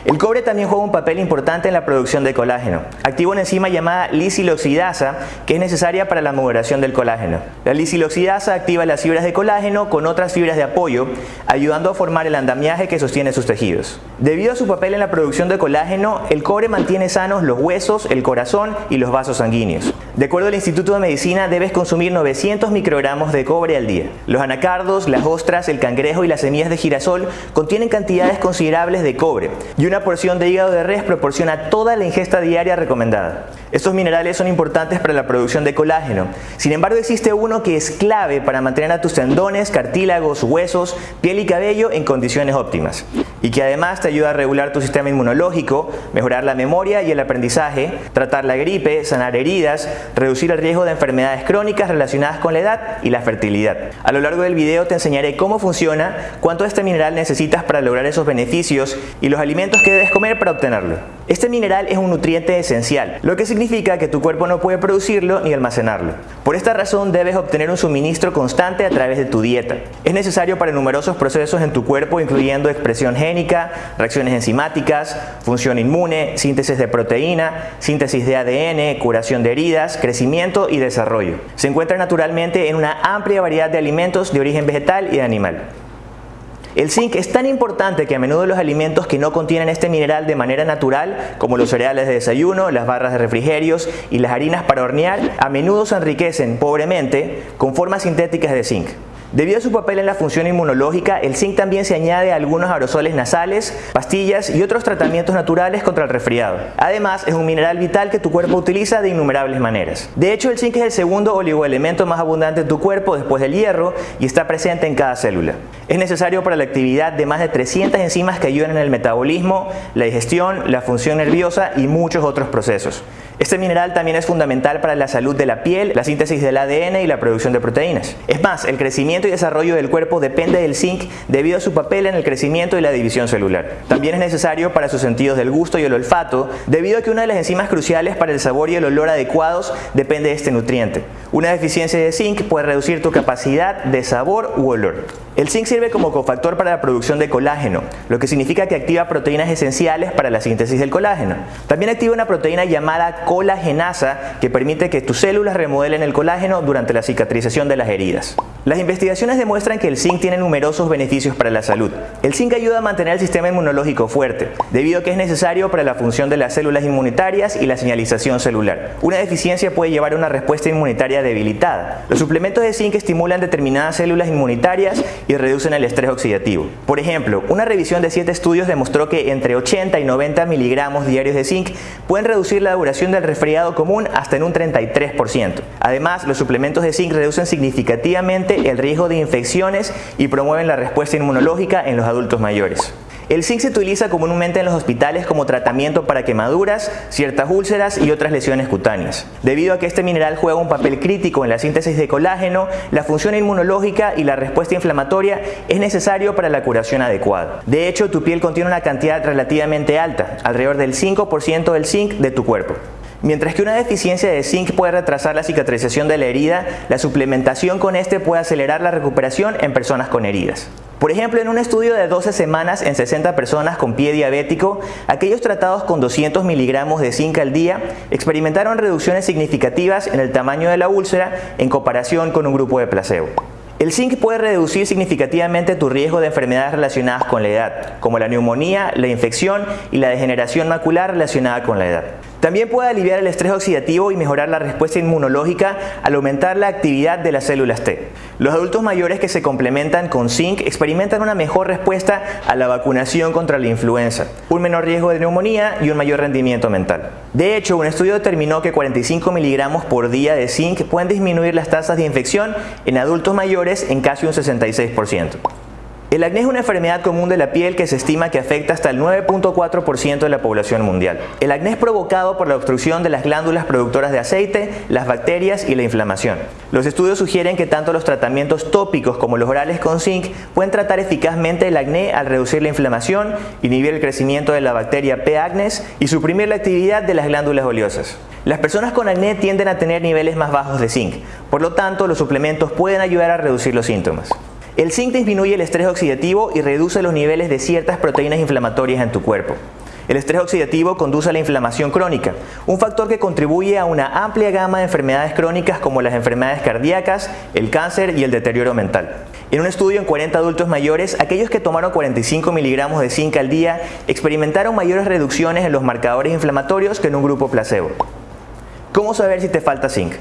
El cobre también juega un papel importante en la producción de colágeno. Activa una enzima llamada lisiloxidasa que es necesaria para la maduración del colágeno. La lisiloxidasa activa las fibras de colágeno con otras fibras de apoyo, ayudando a formar el andamiaje que sostiene sus tejidos. Debido a su papel en la producción de colágeno, el cobre mantiene sanos los huesos, el corazón y los vasos sanguíneos. De acuerdo al Instituto de Medicina, debes consumir 900 microgramos de cobre al día. Los anacardos, las ostras, el cangrejo y las semillas de girasol contienen cantidades considerables de cobre y una porción de hígado de res proporciona toda la ingesta diaria recomendada. Estos minerales son importantes para la producción de colágeno. Sin embargo, existe uno que es clave para mantener a tus tendones, cartílagos, huesos, piel y cabello en condiciones óptimas y que además te ayuda a regular tu sistema inmunológico, mejorar la memoria y el aprendizaje, tratar la gripe, sanar heridas, reducir el riesgo de enfermedades crónicas relacionadas con la edad y la fertilidad. A lo largo del video te enseñaré cómo funciona, cuánto de este mineral necesitas para lograr esos beneficios y los alimentos que debes comer para obtenerlo. Este mineral es un nutriente esencial, lo que significa que tu cuerpo no puede producirlo ni almacenarlo. Por esta razón debes obtener un suministro constante a través de tu dieta. Es necesario para numerosos procesos en tu cuerpo incluyendo expresión génica, reacciones enzimáticas, función inmune, síntesis de proteína, síntesis de ADN, curación de heridas, crecimiento y desarrollo. Se encuentra naturalmente en una amplia variedad de alimentos de origen vegetal y animal. El zinc es tan importante que a menudo los alimentos que no contienen este mineral de manera natural, como los cereales de desayuno, las barras de refrigerios y las harinas para hornear, a menudo se enriquecen pobremente con formas sintéticas de zinc. Debido a su papel en la función inmunológica, el zinc también se añade a algunos aerosoles nasales, pastillas y otros tratamientos naturales contra el resfriado. Además, es un mineral vital que tu cuerpo utiliza de innumerables maneras. De hecho, el zinc es el segundo oligoelemento más abundante en tu cuerpo después del hierro y está presente en cada célula. Es necesario para la actividad de más de 300 enzimas que ayudan en el metabolismo, la digestión, la función nerviosa y muchos otros procesos. Este mineral también es fundamental para la salud de la piel, la síntesis del ADN y la producción de proteínas. Es más, el crecimiento y desarrollo del cuerpo depende del zinc debido a su papel en el crecimiento y la división celular. También es necesario para sus sentidos del gusto y el olfato, debido a que una de las enzimas cruciales para el sabor y el olor adecuados depende de este nutriente. Una deficiencia de zinc puede reducir tu capacidad de sabor u olor. El zinc sirve como cofactor para la producción de colágeno, lo que significa que activa proteínas esenciales para la síntesis del colágeno. También activa una proteína llamada colagenasa que permite que tus células remodelen el colágeno durante la cicatrización de las heridas. Las investigaciones demuestran que el zinc tiene numerosos beneficios para la salud. El zinc ayuda a mantener el sistema inmunológico fuerte, debido a que es necesario para la función de las células inmunitarias y la señalización celular. Una deficiencia puede llevar a una respuesta inmunitaria debilitada. Los suplementos de zinc estimulan determinadas células inmunitarias y reducen el estrés oxidativo. Por ejemplo, una revisión de 7 estudios demostró que entre 80 y 90 miligramos diarios de zinc pueden reducir la duración del resfriado común hasta en un 33%. Además, los suplementos de zinc reducen significativamente el de infecciones y promueven la respuesta inmunológica en los adultos mayores. El zinc se utiliza comúnmente en los hospitales como tratamiento para quemaduras, ciertas úlceras y otras lesiones cutáneas. Debido a que este mineral juega un papel crítico en la síntesis de colágeno, la función inmunológica y la respuesta inflamatoria es necesario para la curación adecuada. De hecho, tu piel contiene una cantidad relativamente alta, alrededor del 5% del zinc de tu cuerpo. Mientras que una deficiencia de zinc puede retrasar la cicatrización de la herida, la suplementación con este puede acelerar la recuperación en personas con heridas. Por ejemplo, en un estudio de 12 semanas en 60 personas con pie diabético, aquellos tratados con 200 miligramos de zinc al día experimentaron reducciones significativas en el tamaño de la úlcera en comparación con un grupo de placebo. El zinc puede reducir significativamente tu riesgo de enfermedades relacionadas con la edad, como la neumonía, la infección y la degeneración macular relacionada con la edad. También puede aliviar el estrés oxidativo y mejorar la respuesta inmunológica al aumentar la actividad de las células T. Los adultos mayores que se complementan con zinc experimentan una mejor respuesta a la vacunación contra la influenza, un menor riesgo de neumonía y un mayor rendimiento mental. De hecho, un estudio determinó que 45 miligramos por día de zinc pueden disminuir las tasas de infección en adultos mayores en casi un 66%. El acné es una enfermedad común de la piel que se estima que afecta hasta el 9.4% de la población mundial. El acné es provocado por la obstrucción de las glándulas productoras de aceite, las bacterias y la inflamación. Los estudios sugieren que tanto los tratamientos tópicos como los orales con zinc pueden tratar eficazmente el acné al reducir la inflamación, inhibir el crecimiento de la bacteria P. acnes y suprimir la actividad de las glándulas oleosas. Las personas con acné tienden a tener niveles más bajos de zinc, por lo tanto los suplementos pueden ayudar a reducir los síntomas. El zinc disminuye el estrés oxidativo y reduce los niveles de ciertas proteínas inflamatorias en tu cuerpo. El estrés oxidativo conduce a la inflamación crónica, un factor que contribuye a una amplia gama de enfermedades crónicas como las enfermedades cardíacas, el cáncer y el deterioro mental. En un estudio en 40 adultos mayores, aquellos que tomaron 45 miligramos de zinc al día experimentaron mayores reducciones en los marcadores inflamatorios que en un grupo placebo. ¿Cómo saber si te falta zinc?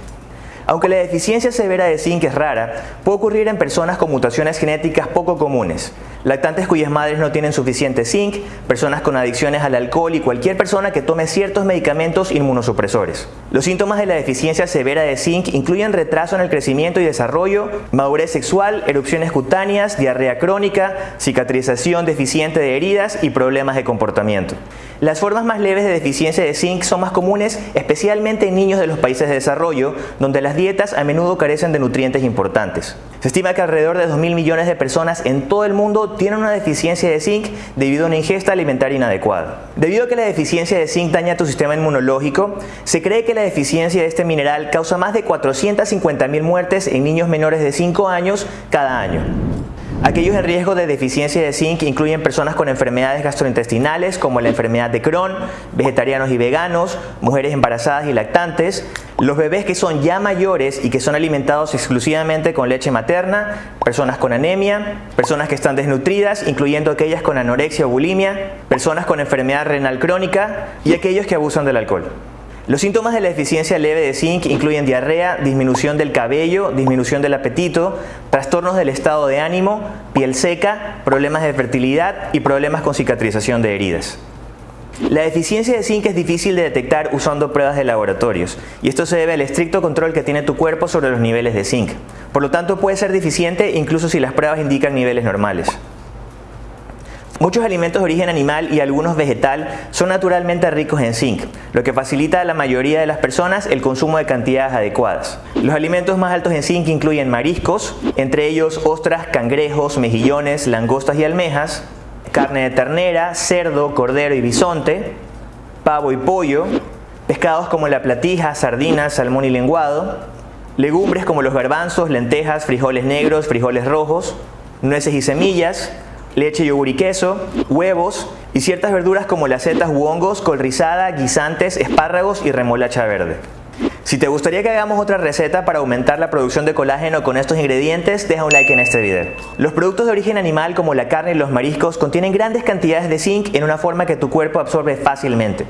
Aunque la deficiencia severa de zinc es rara, puede ocurrir en personas con mutaciones genéticas poco comunes, lactantes cuyas madres no tienen suficiente zinc, personas con adicciones al alcohol y cualquier persona que tome ciertos medicamentos inmunosupresores. Los síntomas de la deficiencia severa de zinc incluyen retraso en el crecimiento y desarrollo, madurez sexual, erupciones cutáneas, diarrea crónica, cicatrización deficiente de heridas y problemas de comportamiento. Las formas más leves de deficiencia de zinc son más comunes especialmente en niños de los países de desarrollo, donde las dietas a menudo carecen de nutrientes importantes. Se estima que alrededor de 2.000 millones de personas en todo el mundo tienen una deficiencia de zinc debido a una ingesta alimentaria inadecuada. Debido a que la deficiencia de zinc daña tu sistema inmunológico, se cree que la deficiencia de este mineral causa más de 450.000 muertes en niños menores de 5 años cada año. Aquellos en riesgo de deficiencia de zinc incluyen personas con enfermedades gastrointestinales como la enfermedad de Crohn, vegetarianos y veganos, mujeres embarazadas y lactantes, los bebés que son ya mayores y que son alimentados exclusivamente con leche materna, personas con anemia, personas que están desnutridas, incluyendo aquellas con anorexia o bulimia, personas con enfermedad renal crónica y aquellos que abusan del alcohol. Los síntomas de la deficiencia leve de zinc incluyen diarrea, disminución del cabello, disminución del apetito, trastornos del estado de ánimo, piel seca, problemas de fertilidad y problemas con cicatrización de heridas. La deficiencia de zinc es difícil de detectar usando pruebas de laboratorios y esto se debe al estricto control que tiene tu cuerpo sobre los niveles de zinc. Por lo tanto puede ser deficiente incluso si las pruebas indican niveles normales. Muchos alimentos de origen animal y algunos vegetal son naturalmente ricos en zinc, lo que facilita a la mayoría de las personas el consumo de cantidades adecuadas. Los alimentos más altos en zinc incluyen mariscos, entre ellos ostras, cangrejos, mejillones, langostas y almejas, carne de ternera, cerdo, cordero y bisonte, pavo y pollo, pescados como la platija, sardinas, salmón y lenguado, legumbres como los garbanzos, lentejas, frijoles negros, frijoles rojos, nueces y semillas, leche, yogur y queso, huevos y ciertas verduras como las setas u hongos, col rizada, guisantes, espárragos y remolacha verde. Si te gustaría que hagamos otra receta para aumentar la producción de colágeno con estos ingredientes, deja un like en este video. Los productos de origen animal como la carne y los mariscos contienen grandes cantidades de zinc en una forma que tu cuerpo absorbe fácilmente.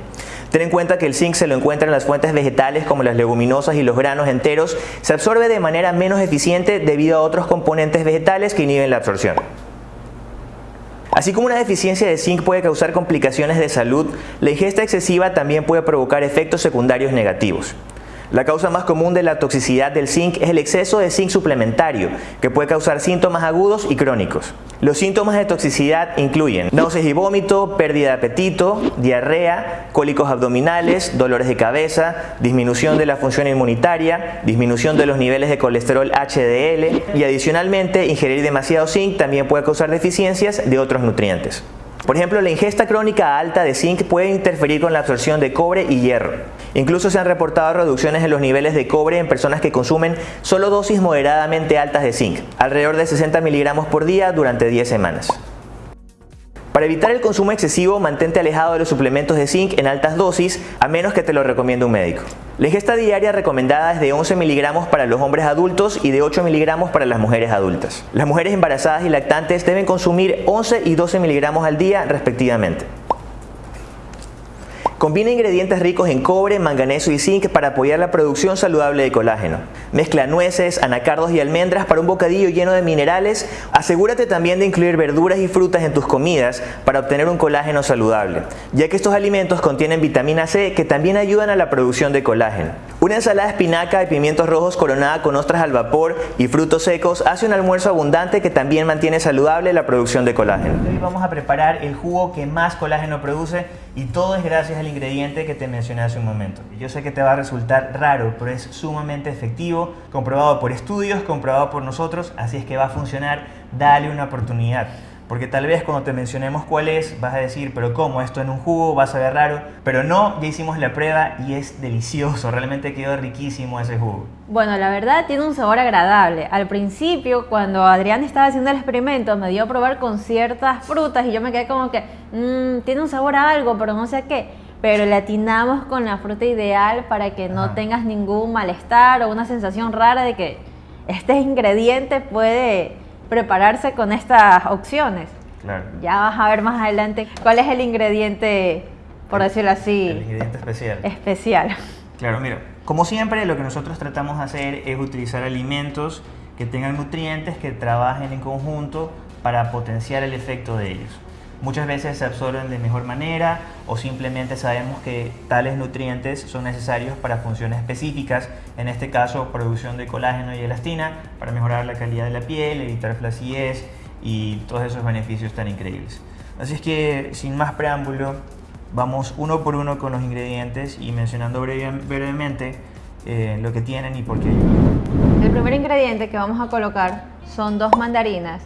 Ten en cuenta que el zinc se lo encuentra en las fuentes vegetales como las leguminosas y los granos enteros, se absorbe de manera menos eficiente debido a otros componentes vegetales que inhiben la absorción. Así como una deficiencia de zinc puede causar complicaciones de salud, la ingesta excesiva también puede provocar efectos secundarios negativos. La causa más común de la toxicidad del zinc es el exceso de zinc suplementario, que puede causar síntomas agudos y crónicos. Los síntomas de toxicidad incluyen náuseas y vómito, pérdida de apetito, diarrea, cólicos abdominales, dolores de cabeza, disminución de la función inmunitaria, disminución de los niveles de colesterol HDL y adicionalmente ingerir demasiado zinc también puede causar deficiencias de otros nutrientes. Por ejemplo, la ingesta crónica alta de zinc puede interferir con la absorción de cobre y hierro. Incluso se han reportado reducciones en los niveles de cobre en personas que consumen solo dosis moderadamente altas de zinc, alrededor de 60 miligramos por día durante 10 semanas. Para evitar el consumo excesivo, mantente alejado de los suplementos de zinc en altas dosis, a menos que te lo recomiende un médico. La ingesta diaria recomendada es de 11 miligramos para los hombres adultos y de 8 miligramos para las mujeres adultas. Las mujeres embarazadas y lactantes deben consumir 11 y 12 miligramos al día respectivamente. Combina ingredientes ricos en cobre, manganeso y zinc para apoyar la producción saludable de colágeno. Mezcla nueces, anacardos y almendras para un bocadillo lleno de minerales. Asegúrate también de incluir verduras y frutas en tus comidas para obtener un colágeno saludable, ya que estos alimentos contienen vitamina C que también ayudan a la producción de colágeno. Una ensalada de espinaca y pimientos rojos coronada con ostras al vapor y frutos secos hace un almuerzo abundante que también mantiene saludable la producción de colágeno. Hoy vamos a preparar el jugo que más colágeno produce y todo es gracias al ingrediente que te mencioné hace un momento. Yo sé que te va a resultar raro, pero es sumamente efectivo, comprobado por estudios, comprobado por nosotros, así es que va a funcionar, dale una oportunidad. Porque tal vez cuando te mencionemos cuál es, vas a decir, pero ¿cómo? Esto en un jugo vas a ver raro. Pero no, ya hicimos la prueba y es delicioso, realmente quedó riquísimo ese jugo. Bueno, la verdad tiene un sabor agradable. Al principio, cuando Adrián estaba haciendo el experimento, me dio a probar con ciertas frutas y yo me quedé como que, mmm, tiene un sabor a algo, pero no sé qué. Pero le atinamos con la fruta ideal para que no Ajá. tengas ningún malestar o una sensación rara de que este ingrediente puede prepararse con estas opciones. Claro. Ya vas a ver más adelante cuál es el ingrediente, por decirlo El así, ingrediente especial. especial. Claro, mira, como siempre lo que nosotros tratamos de hacer es utilizar alimentos que tengan nutrientes que trabajen en conjunto para potenciar el efecto de ellos. Muchas veces se absorben de mejor manera o simplemente sabemos que tales nutrientes son necesarios para funciones específicas, en este caso producción de colágeno y elastina para mejorar la calidad de la piel, evitar flacidez y todos esos beneficios tan increíbles. Así es que sin más preámbulo, vamos uno por uno con los ingredientes y mencionando breve- brevemente eh, lo que tienen y por qué. El primer ingrediente que vamos a colocar son dos mandarinas.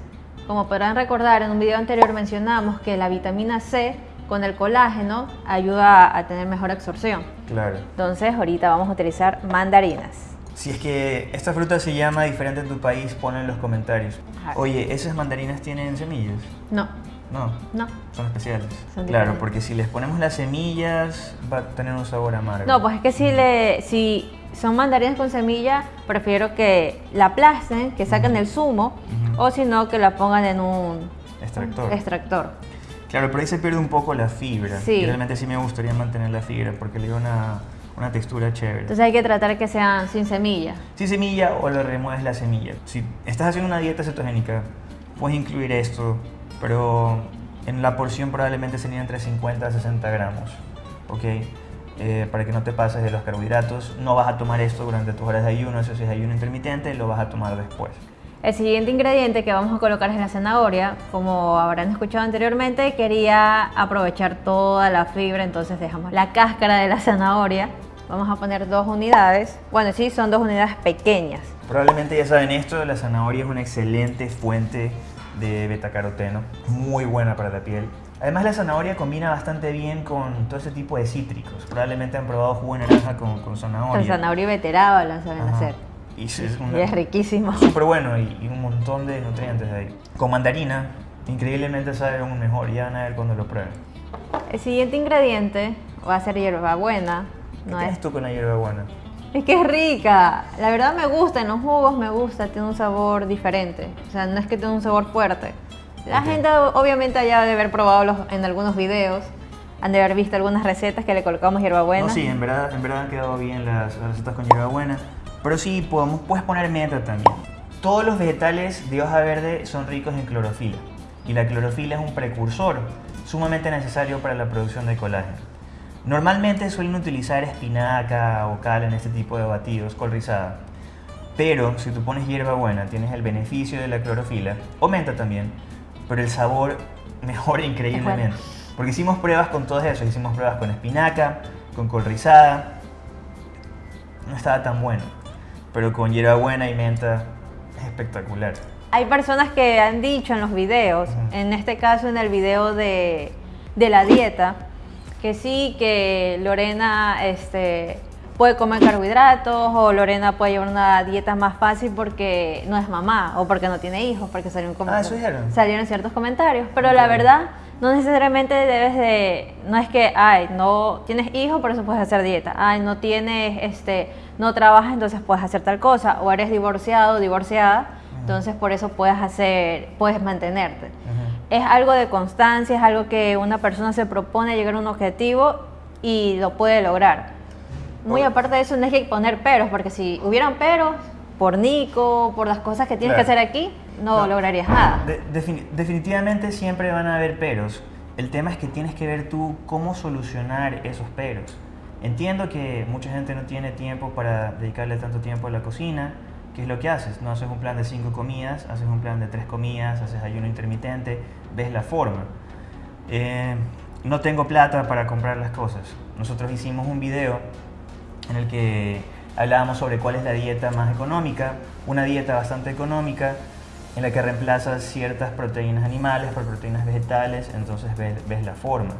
Como podrán recordar, en un video anterior mencionamos que la vitamina C con el colágeno ayuda a tener mejor absorción. Claro. Entonces ahorita vamos a utilizar mandarinas. Si es que esta fruta se llama diferente en tu país, ponlo en los comentarios. Ajá. Oye, ¿esas mandarinas tienen semillas? No, No, no. son especiales. Son claro, porque si les ponemos las semillas va a tener un sabor amargo. No, pues es que si, le, si son mandarinas con semilla, prefiero que la aplasten, que saquen el zumo, Ujú. o si no, que la pongan en un Extractor. extractor. Claro, pero ahí se pierde un poco la fibra. Sí. Y realmente sí me gustaría mantener la fibra porque le da una, una textura chévere. Entonces hay que tratar que sean sin semilla. Si semilla o le remueves la semilla. Si estás haciendo una dieta cetogénica, puedes incluir esto, pero en la porción probablemente sería entre 50 a 60 gramos. ¿Ok? Eh, para que no te pases de los carbohidratos. No vas a tomar esto durante tus horas de ayuno, eso sí es ayuno intermitente, lo vas a tomar después. El siguiente ingrediente que vamos a colocar es la zanahoria. Como habrán escuchado anteriormente, quería aprovechar toda la fibra, entonces dejamos la cáscara de la zanahoria. Vamos a poner dos unidades. Bueno, sí, son dos unidades pequeñas. Probablemente ya saben esto, la zanahoria es una excelente fuente de betacaroteno, muy buena para la piel. Además la zanahoria combina bastante bien con todo ese tipo de cítricos. Probablemente han probado jugo de naranja con, con zanahoria. Con zanahoria y beteraba la saben Ajá. hacer. Y es, es una- Y es riquísimo. súper bueno y, y un montón de nutrientes ahí. Con mandarina, increíblemente sabe aún mejor, ya van a ver cuando lo prueben. El siguiente ingrediente va a ser hierbabuena. ¿Qué No es, tú con la hierbabuena? es que es rica. La verdad me gusta, en los jugos me gusta, tiene un sabor diferente. O sea, no es que tenga un sabor fuerte. La Ok. gente obviamente ya debe haber probado los- en algunos videos, han de haber visto algunas recetas que le colocamos hierbabuena. No, sí, en verdad, en verdad han quedado bien las, las recetas con hierbabuena. Pero sí, podemos, puedes poner menta también. Todos los vegetales de hoja verde son ricos en clorofila. Y la clorofila es un precursor sumamente necesario para la producción de colágeno. Normalmente suelen utilizar espinaca o cal en este tipo de batidos, col rizada. Pero si tú pones hierbabuena, tienes el beneficio de la clorofila, o menta también, pero el sabor mejora increíblemente. Porque hicimos pruebas con todo eso, hicimos pruebas con espinaca, con col rizada, no estaba tan bueno, pero con hierbabuena y menta es espectacular. Hay personas que han dicho en los videos, en este caso en el video de, de la dieta, que sí, que Lorena este, puede comer carbohidratos o Lorena puede llevar una dieta más fácil porque no es mamá o porque no tiene hijos, porque salieron, Ah, salieron ciertos comentarios. Pero la verdad, no necesariamente debes de, no es que, ay, no tienes hijos, por eso puedes hacer dieta. Ay, no tienes, este, no trabajas, entonces puedes hacer tal cosa. O eres divorciado, divorciada, entonces por eso puedes hacer, puedes mantenerte. Es algo de constancia, es algo que una persona se propone llegar a un objetivo y lo puede lograr. Muy aparte de eso, no hay que poner peros, porque si hubieran peros, por Nico, por las cosas que tienes Claro. que hacer aquí, no, No. lograrías nada. De- defini- definitivamente siempre van a haber peros. El tema es que tienes que ver tú cómo solucionar esos peros. Entiendo que mucha gente no tiene tiempo para dedicarle tanto tiempo a la cocina. ¿Qué es lo que haces? No haces un plan de cinco comidas, haces un plan de tres comidas, haces ayuno intermitente, ves la forma. Eh, no tengo plata para comprar las cosas. Nosotros hicimos un video en el que hablábamos sobre cuál es la dieta más económica, una dieta bastante económica en la que reemplazas ciertas proteínas animales por proteínas vegetales, entonces ves, la forma.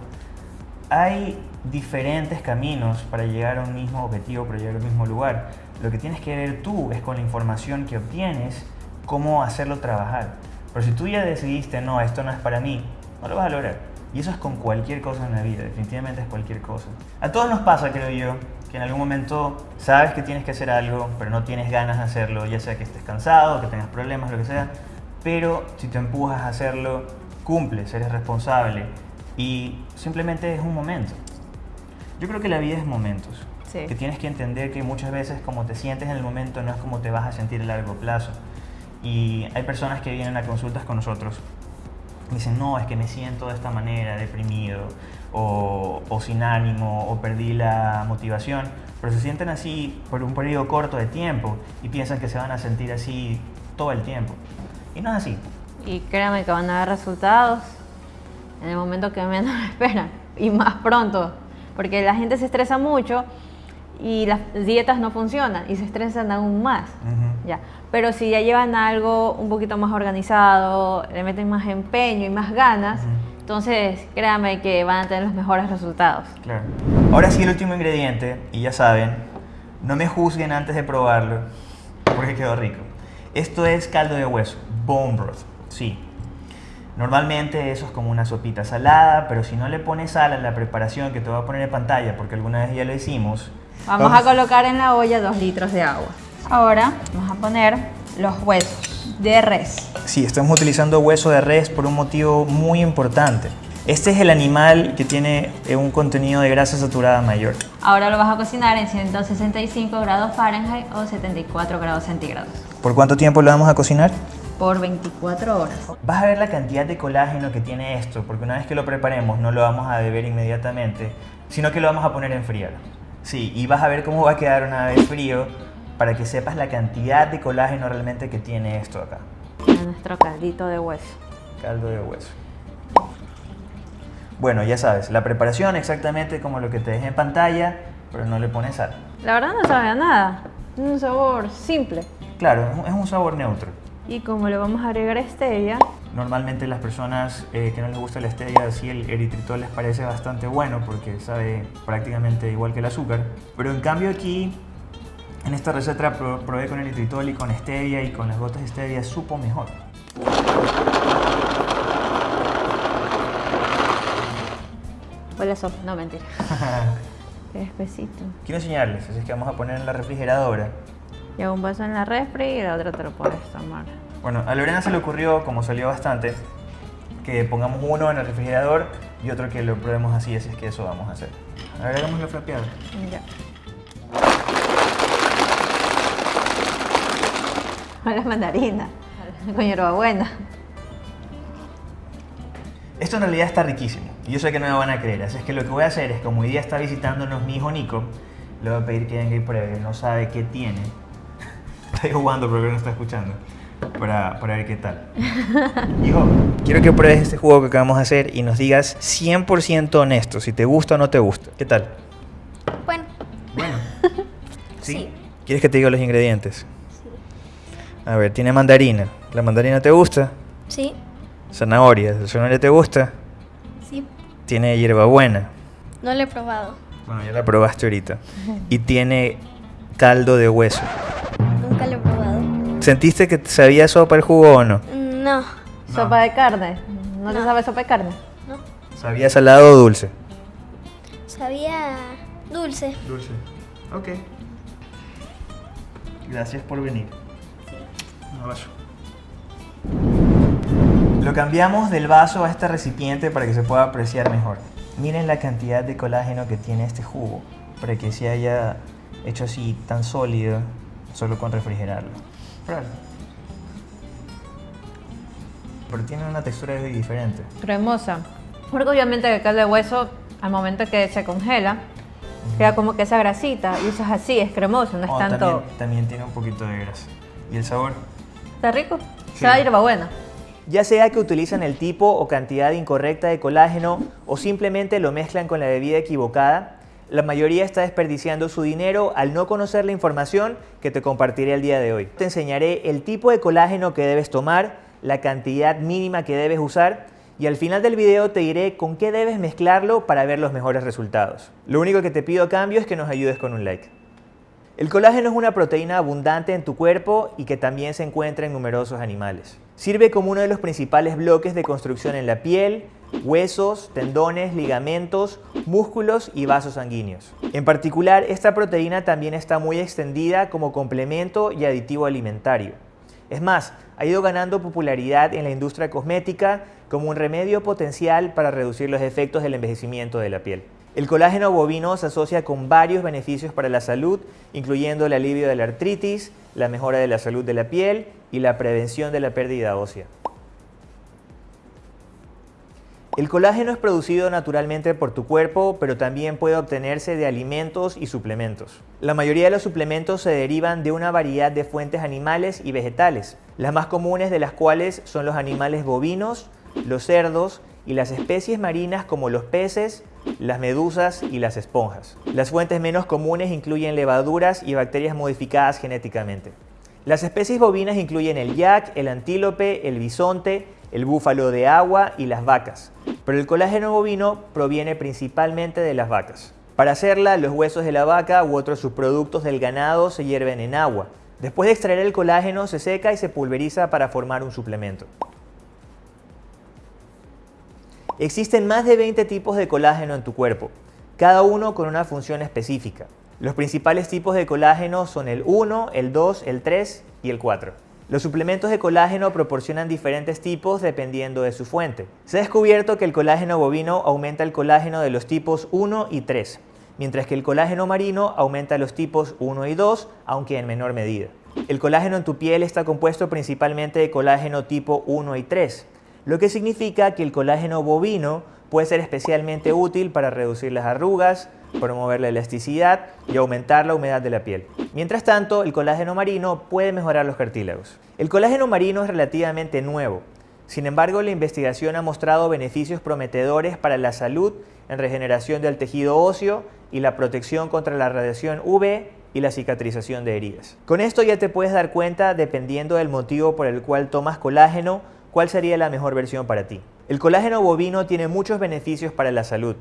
Hay diferentes caminos para llegar a un mismo objetivo, para llegar al mismo lugar. Lo que tienes que ver tú es con la información que obtienes, cómo hacerlo trabajar. Pero si tú ya decidiste, no, esto no es para mí, no lo vas a lograr. Y eso es con cualquier cosa en la vida, definitivamente es cualquier cosa. A todos nos pasa, creo yo, que en algún momento sabes que tienes que hacer algo, pero no tienes ganas de hacerlo, ya sea que estés cansado, que tengas problemas, lo que sea. Pero si te empujas a hacerlo, cumples, eres responsable y simplemente es un momento. Yo creo que la vida es momentos. Sí. Que tienes que entender que muchas veces como te sientes en el momento no es como te vas a sentir a largo plazo. Y hay personas que vienen a consultas con nosotros dicen, no, es que me siento de esta manera, deprimido, o, sin ánimo, o perdí la motivación, pero se sienten así por un periodo corto de tiempo y piensan que se van a sentir así todo el tiempo. Y no es así. Y créanme que van a haber resultados en el momento que menos esperan y más pronto, porque la gente se estresa mucho y las dietas no funcionan y se estresan aún más. Ujú. Ya. Pero si ya llevan algo un poquito más organizado, le meten más empeño y más ganas, Ujú. entonces créanme que van a tener los mejores resultados. Claro. Ahora sí el último ingrediente, y ya saben, no me juzguen antes de probarlo, porque quedó rico. Esto es caldo de hueso, bone broth, sí. Normalmente eso es como una sopita salada, pero si no le pones sal a la preparación que te voy a poner en pantalla, porque alguna vez ya lo hicimos, Vamos, a colocar en la olla dos litros de agua. Ahora vamos a poner los huesos de res. Sí, estamos utilizando hueso de res por un motivo muy importante. Este es el animal que tiene eh, un contenido de grasa saturada mayor. Ahora lo vas a cocinar en 165 grados Fahrenheit o 74 grados centígrados ¿Por cuánto tiempo lo vamos a cocinar? por 24 horas. Vas a ver la cantidad de colágeno que tiene esto, porque una vez que lo preparemos no lo vamos a beber inmediatamente, sino que lo vamos a poner a enfriar. Sí, y vas a ver cómo va a quedar una vez frío para que sepas la cantidad de colágeno realmente que tiene esto acá. Nuestro caldito de hueso. Caldo de hueso. Bueno, ya sabes, la preparación exactamente como lo que te dejé en pantalla, pero no le pones sal. La verdad no sabe a nada. Un sabor simple. Claro, es un sabor neutro. Y como le vamos a agregar stevia, Normalmente las personas eh, que no les gusta la stevia, sí el eritritol les parece bastante bueno porque sabe prácticamente igual que el azúcar. Pero en cambio aquí, en esta receta pro- probé con eritritol y con stevia y con las gotas de stevia supo mejor. huele a sopa. No, mentira. Qué espesito. Quiero enseñarles, así es que vamos a poner en la refrigeradora. Y hago un vaso en la refri y la otra te lo puedes tomar. Bueno, a Lorena se le ocurrió, como salió bastante, que pongamos uno en el refrigerador y otro que lo probemos así, así es que eso vamos a hacer. Agregamos la frapeada. Ya. Hola mandarina. Con hierbabuena. Esto en realidad está riquísimo y yo sé que no me van a creer, así es que lo que voy a hacer es, como hoy día está visitándonos mi hijo Nico, le voy a pedir que venga y pruebe, no sabe qué tiene. Estoy jugando pero no está escuchando, para, para ver qué tal. Hijo, quiero que pruebes este jugo que acabamos de hacer y nos digas 100% honesto, si te gusta o no te gusta. ¿Qué tal? Bueno, Bueno. ¿Sí? Sí. ¿Quieres que te diga los ingredientes? A ver, tiene mandarina. ¿La mandarina te gusta? sí, Zanahoria. ¿La zanahoria te gusta? sí. Tiene hierbabuena. No lo he probado. Bueno, ya la probaste ahorita. Y tiene caldo de hueso. ¿Sentiste que sabía sopa el jugo o no? No, Sopa de carne. ¿No, te No. sabe sopa de carne? no. ¿Sabía salado o dulce? Sabía dulce. Dulce. Ok. Gracias por venir. Un abrazo. Lo cambiamos del vaso a este recipiente para que se pueda apreciar mejor. Miren la cantidad de colágeno que tiene este jugo para que se haya hecho así tan sólido solo con refrigerarlo. Pruébalo. Pero tiene una textura diferente. Cremosa. Porque obviamente el caldo de hueso, al momento que se congela, queda como que esa grasita. Y eso es así, es cremoso, no es Oh, tanto... también, también tiene un poquito de grasa. ¿Y el sabor? ¿Está rico? Sí. Se va a ir buena. Ya sea que utilizan el tipo o cantidad incorrecta de colágeno o simplemente lo mezclan con la bebida equivocada, la mayoría está desperdiciando su dinero al no conocer la información que te compartiré el día de hoy. Te enseñaré el tipo de colágeno que debes tomar, la cantidad mínima que debes usar y al final del video te diré con qué debes mezclarlo para ver los mejores resultados. Lo único que te pido a cambio es que nos ayudes con un like. El colágeno es una proteína abundante en tu cuerpo y que también se encuentra en numerosos animales. Sirve como uno de los principales bloques de construcción en la piel, huesos, tendones, ligamentos, músculos y vasos sanguíneos. En particular, esta proteína también está muy extendida como complemento y aditivo alimentario. Es más, ha ido ganando popularidad en la industria cosmética como un remedio potencial para reducir los efectos del envejecimiento de la piel. El colágeno bovino se asocia con varios beneficios para la salud, incluyendo el alivio de la artritis, la mejora de la salud de la piel y la prevención de la pérdida ósea. El colágeno es producido naturalmente por tu cuerpo, pero también puede obtenerse de alimentos y suplementos. La mayoría de los suplementos se derivan de una variedad de fuentes animales y vegetales, las más comunes de las cuales son los animales bovinos, los cerdos y las especies marinas como los peces, las medusas y las esponjas. Las fuentes menos comunes incluyen levaduras y bacterias modificadas genéticamente. Las especies bovinas incluyen el yak, el antílope, el bisonte, el búfalo de agua y las vacas. Pero el colágeno bovino proviene principalmente de las vacas. Para hacerla, los huesos de la vaca u otros subproductos del ganado se hierven en agua. Después de extraer el colágeno, se seca y se pulveriza para formar un suplemento. Existen más de 20 tipos de colágeno en tu cuerpo, cada uno con una función específica. Los principales tipos de colágeno son el 1, el 2, el 3 y el 4. Los suplementos de colágeno proporcionan diferentes tipos dependiendo de su fuente. Se ha descubierto que el colágeno bovino aumenta el colágeno de los tipos 1 y 3, mientras que el colágeno marino aumenta los tipos 1 y 2, aunque en menor medida. El colágeno en tu piel está compuesto principalmente de colágeno tipo 1 y 3, lo que significa que el colágeno bovino puede ser especialmente útil para reducir las arrugas, promover la elasticidad y aumentar la humedad de la piel. Mientras tanto, el colágeno marino puede mejorar los cartílagos. El colágeno marino es relativamente nuevo, sin embargo, la investigación ha mostrado beneficios prometedores para la salud en regeneración del tejido óseo y la protección contra la radiación UV y la cicatrización de heridas. Con esto ya te puedes dar cuenta, dependiendo del motivo por el cual tomas colágeno, cuál sería la mejor versión para ti. El colágeno bovino tiene muchos beneficios para la salud.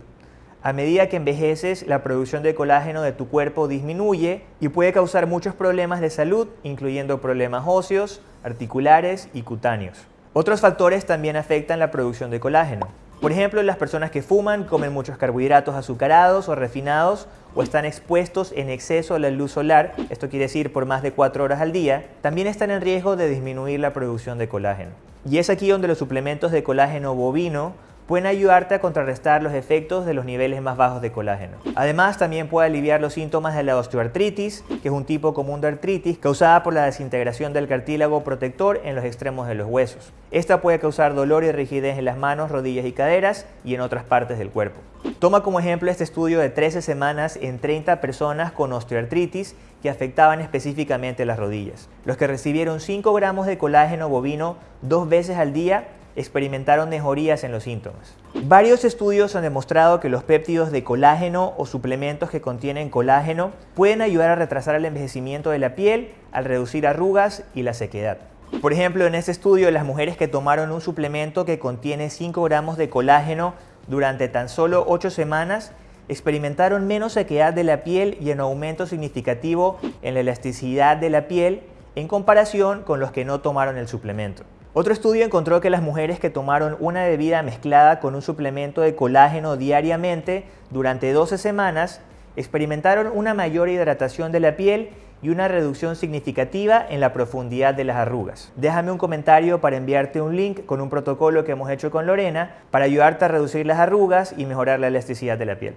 A medida que envejeces, la producción de colágeno de tu cuerpo disminuye y puede causar muchos problemas de salud, incluyendo problemas óseos, articulares y cutáneos. Otros factores también afectan la producción de colágeno. Por ejemplo, las personas que fuman, comen muchos carbohidratos azucarados o refinados o están expuestos en exceso a la luz solar, esto quiere decir por más de 4 horas al día, también están en riesgo de disminuir la producción de colágeno. Y es aquí donde los suplementos de colágeno bovino pueden ayudarte a contrarrestar los efectos de los niveles más bajos de colágeno. Además, también puede aliviar los síntomas de la osteoartritis, que es un tipo común de artritis causada por la desintegración del cartílago protector en los extremos de los huesos. Esta puede causar dolor y rigidez en las manos, rodillas y caderas y en otras partes del cuerpo. Toma como ejemplo este estudio de 13 semanas en 30 personas con osteoartritis que afectaban específicamente las rodillas. Los que recibieron 5 gramos de colágeno bovino dos veces al día experimentaron mejorías en los síntomas. Varios estudios han demostrado que los péptidos de colágeno o suplementos que contienen colágeno pueden ayudar a retrasar el envejecimiento de la piel al reducir arrugas y la sequedad. Por ejemplo, en este estudio, las mujeres que tomaron un suplemento que contiene 5 gramos de colágeno durante tan solo 8 semanas experimentaron menos sequedad de la piel y un aumento significativo en la elasticidad de la piel en comparación con los que no tomaron el suplemento. Otro estudio encontró que las mujeres que tomaron una bebida mezclada con un suplemento de colágeno diariamente durante 12 semanas experimentaron una mayor hidratación de la piel y una reducción significativa en la profundidad de las arrugas. Déjame un comentario para enviarte un link con un protocolo que hemos hecho con Lorena para ayudarte a reducir las arrugas y mejorar la elasticidad de la piel.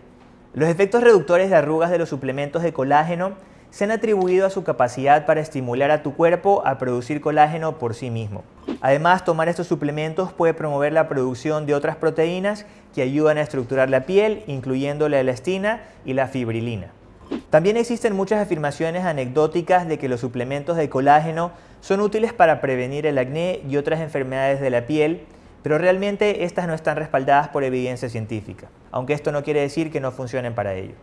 Los efectos reductores de arrugas de los suplementos de colágeno se han atribuido a su capacidad para estimular a tu cuerpo a producir colágeno por sí mismo. Además, tomar estos suplementos puede promover la producción de otras proteínas que ayudan a estructurar la piel, incluyendo la elastina y la fibrilina. También existen muchas afirmaciones anecdóticas de que los suplementos de colágeno son útiles para prevenir el acné y otras enfermedades de la piel, pero realmente estas no están respaldadas por evidencia científica, aunque esto no quiere decir que no funcionen para ello.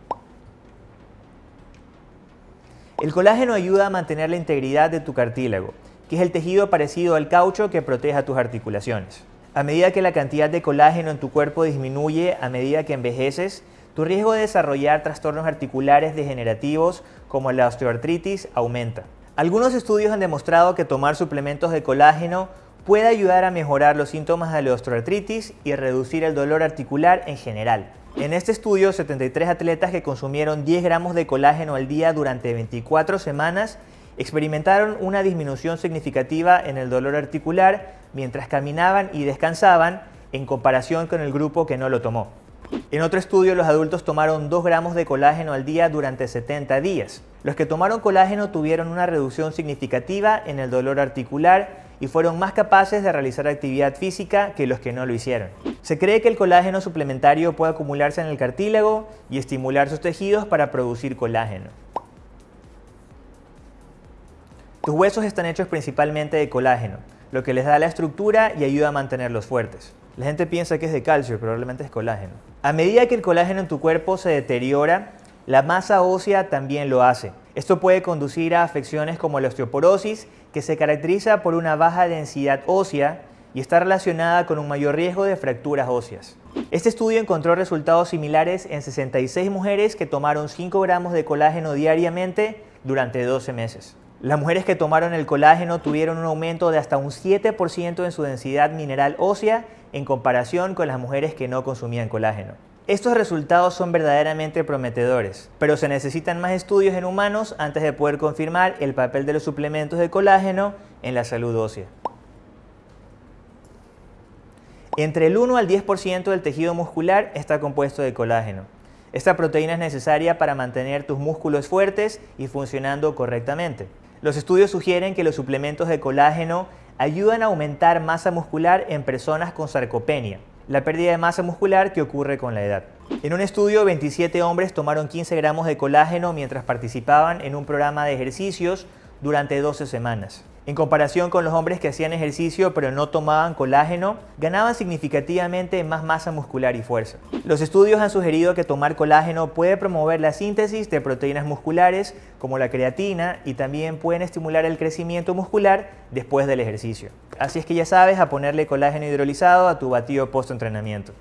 El colágeno ayuda a mantener la integridad de tu cartílago, que es el tejido parecido al caucho que protege a tus articulaciones. A medida que la cantidad de colágeno en tu cuerpo disminuye a medida que envejeces, tu riesgo de desarrollar trastornos articulares degenerativos como la osteoartritis aumenta. Algunos estudios han demostrado que tomar suplementos de colágeno puede ayudar a mejorar los síntomas de la osteoartritis y reducir el dolor articular en general. En este estudio, 73 atletas que consumieron 10 gramos de colágeno al día durante 24 semanas experimentaron una disminución significativa en el dolor articular mientras caminaban y descansaban en comparación con el grupo que no lo tomó. En otro estudio, los adultos tomaron 2 gramos de colágeno al día durante 70 días. Los que tomaron colágeno tuvieron una reducción significativa en el dolor articular y fueron más capaces de realizar actividad física que los que no lo hicieron. Se cree que el colágeno suplementario puede acumularse en el cartílago y estimular sus tejidos para producir colágeno. Tus huesos están hechos principalmente de colágeno, lo que les da la estructura y ayuda a mantenerlos fuertes. La gente piensa que es de calcio, pero probablemente es colágeno. A medida que el colágeno en tu cuerpo se deteriora, la masa ósea también lo hace. Esto puede conducir a afecciones como la osteoporosis, que se caracteriza por una baja densidad ósea y está relacionada con un mayor riesgo de fracturas óseas. Este estudio encontró resultados similares en 66 mujeres que tomaron 5 gramos de colágeno diariamente durante 12 meses. Las mujeres que tomaron el colágeno tuvieron un aumento de hasta un 7% en su densidad mineral ósea en comparación con las mujeres que no consumían colágeno. Estos resultados son verdaderamente prometedores, pero se necesitan más estudios en humanos antes de poder confirmar el papel de los suplementos de colágeno en la salud ósea. Entre el 1 al 10% del tejido muscular está compuesto de colágeno. Esta proteína es necesaria para mantener tus músculos fuertes y funcionando correctamente. Los estudios sugieren que los suplementos de colágeno ayudan a aumentar masa muscular en personas con sarcopenia, la pérdida de masa muscular que ocurre con la edad. En un estudio, 27 hombres tomaron 15 gramos de colágeno mientras participaban en un programa de ejercicios durante 12 semanas. En comparación con los hombres que hacían ejercicio pero no tomaban colágeno, ganaban significativamente más masa muscular y fuerza. Los estudios han sugerido que tomar colágeno puede promover la síntesis de proteínas musculares como la creatina y también pueden estimular el crecimiento muscular después del ejercicio. Así es que ya sabes a ponerle colágeno hidrolizado a tu batido post-entrenamiento.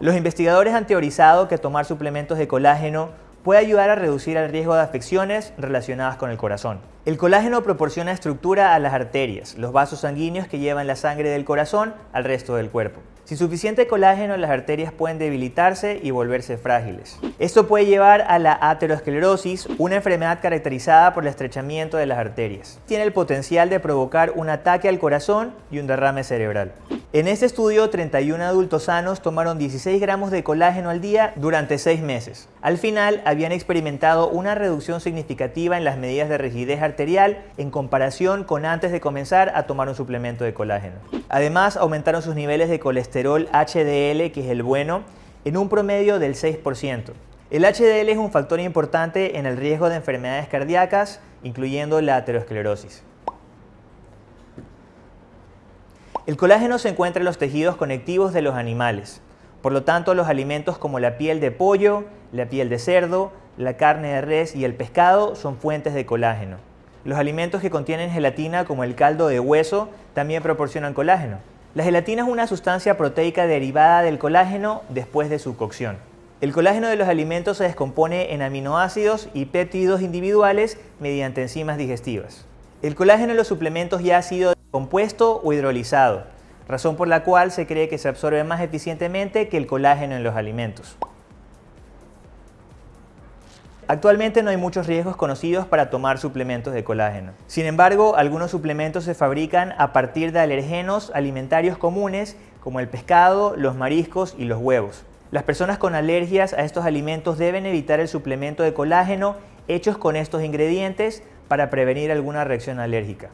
Los investigadores han teorizado que tomar suplementos de colágeno puede ayudar a reducir el riesgo de afecciones relacionadas con el corazón. El colágeno proporciona estructura a las arterias, los vasos sanguíneos que llevan la sangre del corazón al resto del cuerpo. Sin suficiente colágeno, las arterias pueden debilitarse y volverse frágiles. Esto puede llevar a la aterosclerosis, una enfermedad caracterizada por el estrechamiento de las arterias. Tiene el potencial de provocar un ataque al corazón y un derrame cerebral. En este estudio, 31 adultos sanos tomaron 16 gramos de colágeno al día durante 6 meses. Al final, habían experimentado una reducción significativa en las medidas de rigidez arterial en comparación con antes de comenzar a tomar un suplemento de colágeno. Además, aumentaron sus niveles de colesterol HDL, que es el bueno, en un promedio del 6%. El HDL es un factor importante en el riesgo de enfermedades cardíacas, incluyendo la aterosclerosis. El colágeno se encuentra en los tejidos conectivos de los animales. Por lo tanto, los alimentos como la piel de pollo, la piel de cerdo, la carne de res y el pescado son fuentes de colágeno. Los alimentos que contienen gelatina como el caldo de hueso también proporcionan colágeno. La gelatina es una sustancia proteica derivada del colágeno después de su cocción. El colágeno de los alimentos se descompone en aminoácidos y péptidos individuales mediante enzimas digestivas. El colágeno en los suplementos ya ha sido compuesto o hidrolizado, razón por la cual se cree que se absorbe más eficientemente que el colágeno en los alimentos. Actualmente no hay muchos riesgos conocidos para tomar suplementos de colágeno. Sin embargo, algunos suplementos se fabrican a partir de alergenos alimentarios comunes como el pescado, los mariscos y los huevos. Las personas con alergias a estos alimentos deben evitar el suplemento de colágeno hechos con estos ingredientes para prevenir alguna reacción alérgica.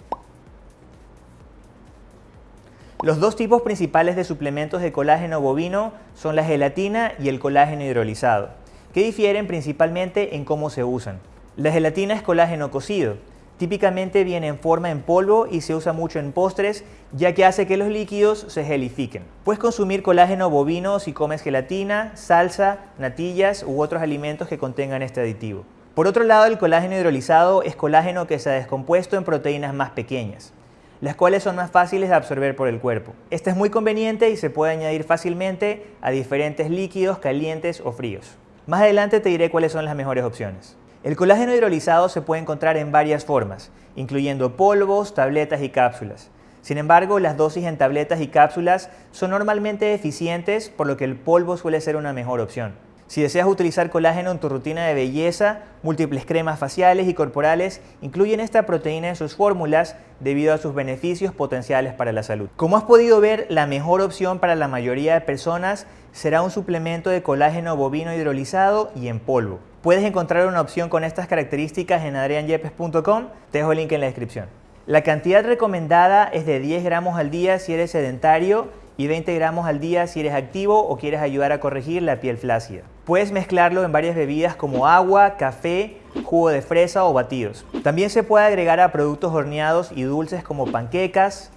Los dos tipos principales de suplementos de colágeno bovino son la gelatina y el colágeno hidrolizado que difieren principalmente en cómo se usan. La gelatina es colágeno cocido. Típicamente viene en forma en polvo y se usa mucho en postres, ya que hace que los líquidos se gelifiquen. Puedes consumir colágeno bovino si comes gelatina, salsa, natillas u otros alimentos que contengan este aditivo. Por otro lado, el colágeno hidrolizado es colágeno que se ha descompuesto en proteínas más pequeñas, las cuales son más fáciles de absorber por el cuerpo. Este es muy conveniente y se puede añadir fácilmente a diferentes líquidos calientes o fríos. Más adelante te diré cuáles son las mejores opciones. El colágeno hidrolizado se puede encontrar en varias formas, incluyendo polvos, tabletas y cápsulas. Sin embargo, las dosis en tabletas y cápsulas son normalmente eficientes, por lo que el polvo suele ser una mejor opción. Si deseas utilizar colágeno en tu rutina de belleza, múltiples cremas faciales y corporales incluyen esta proteína en sus fórmulas debido a sus beneficios potenciales para la salud. Como has podido ver, la mejor opción para la mayoría de personas será un suplemento de colágeno bovino hidrolizado y en polvo. Puedes encontrar una opción con estas características en adrianyepes.com, te dejo el link en la descripción. La cantidad recomendada es de 10 gramos al día si eres sedentario y 20 gramos al día si eres activo o quieres ayudar a corregir la piel flácida. Puedes mezclarlo en varias bebidas como agua, café, jugo de fresa o batidos. También se puede agregar a productos horneados y dulces como panquecas,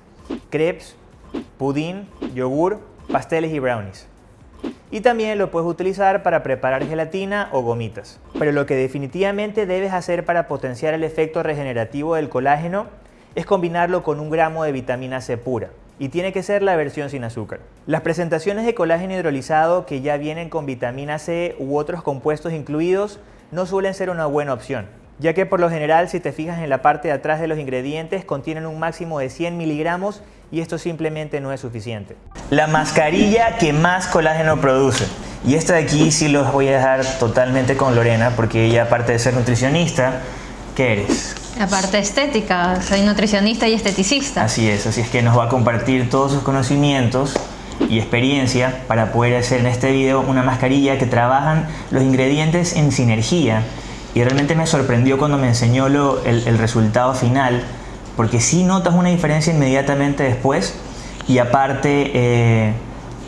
crepes, pudín, yogur, pasteles y brownies. Y también lo puedes utilizar para preparar gelatina o gomitas. Pero lo que definitivamente debes hacer para potenciar el efecto regenerativo del colágeno es combinarlo con un gramo de vitamina C pura. Y tiene que ser la versión sin azúcar. Las presentaciones de colágeno hidrolizado que ya vienen con vitamina C u otros compuestos incluidos no suelen ser una buena opción, ya que por lo general si te fijas en la parte de atrás de los ingredientes contienen un máximo de 100 miligramos y esto simplemente no es suficiente. La mascarilla que más colágeno produce. Y esta de aquí sí los voy a dejar totalmente con Lorena porque ella aparte de ser nutricionista, ¿qué eres? La parte estética, soy nutricionista y esteticista. Así es, así es que nos va a compartir todos sus conocimientos y experiencia para poder hacer en este video una mascarilla que trabajan los ingredientes en sinergia y realmente me sorprendió cuando me enseñó lo, el, resultado final porque sí notas una diferencia inmediatamente después y aparte eh,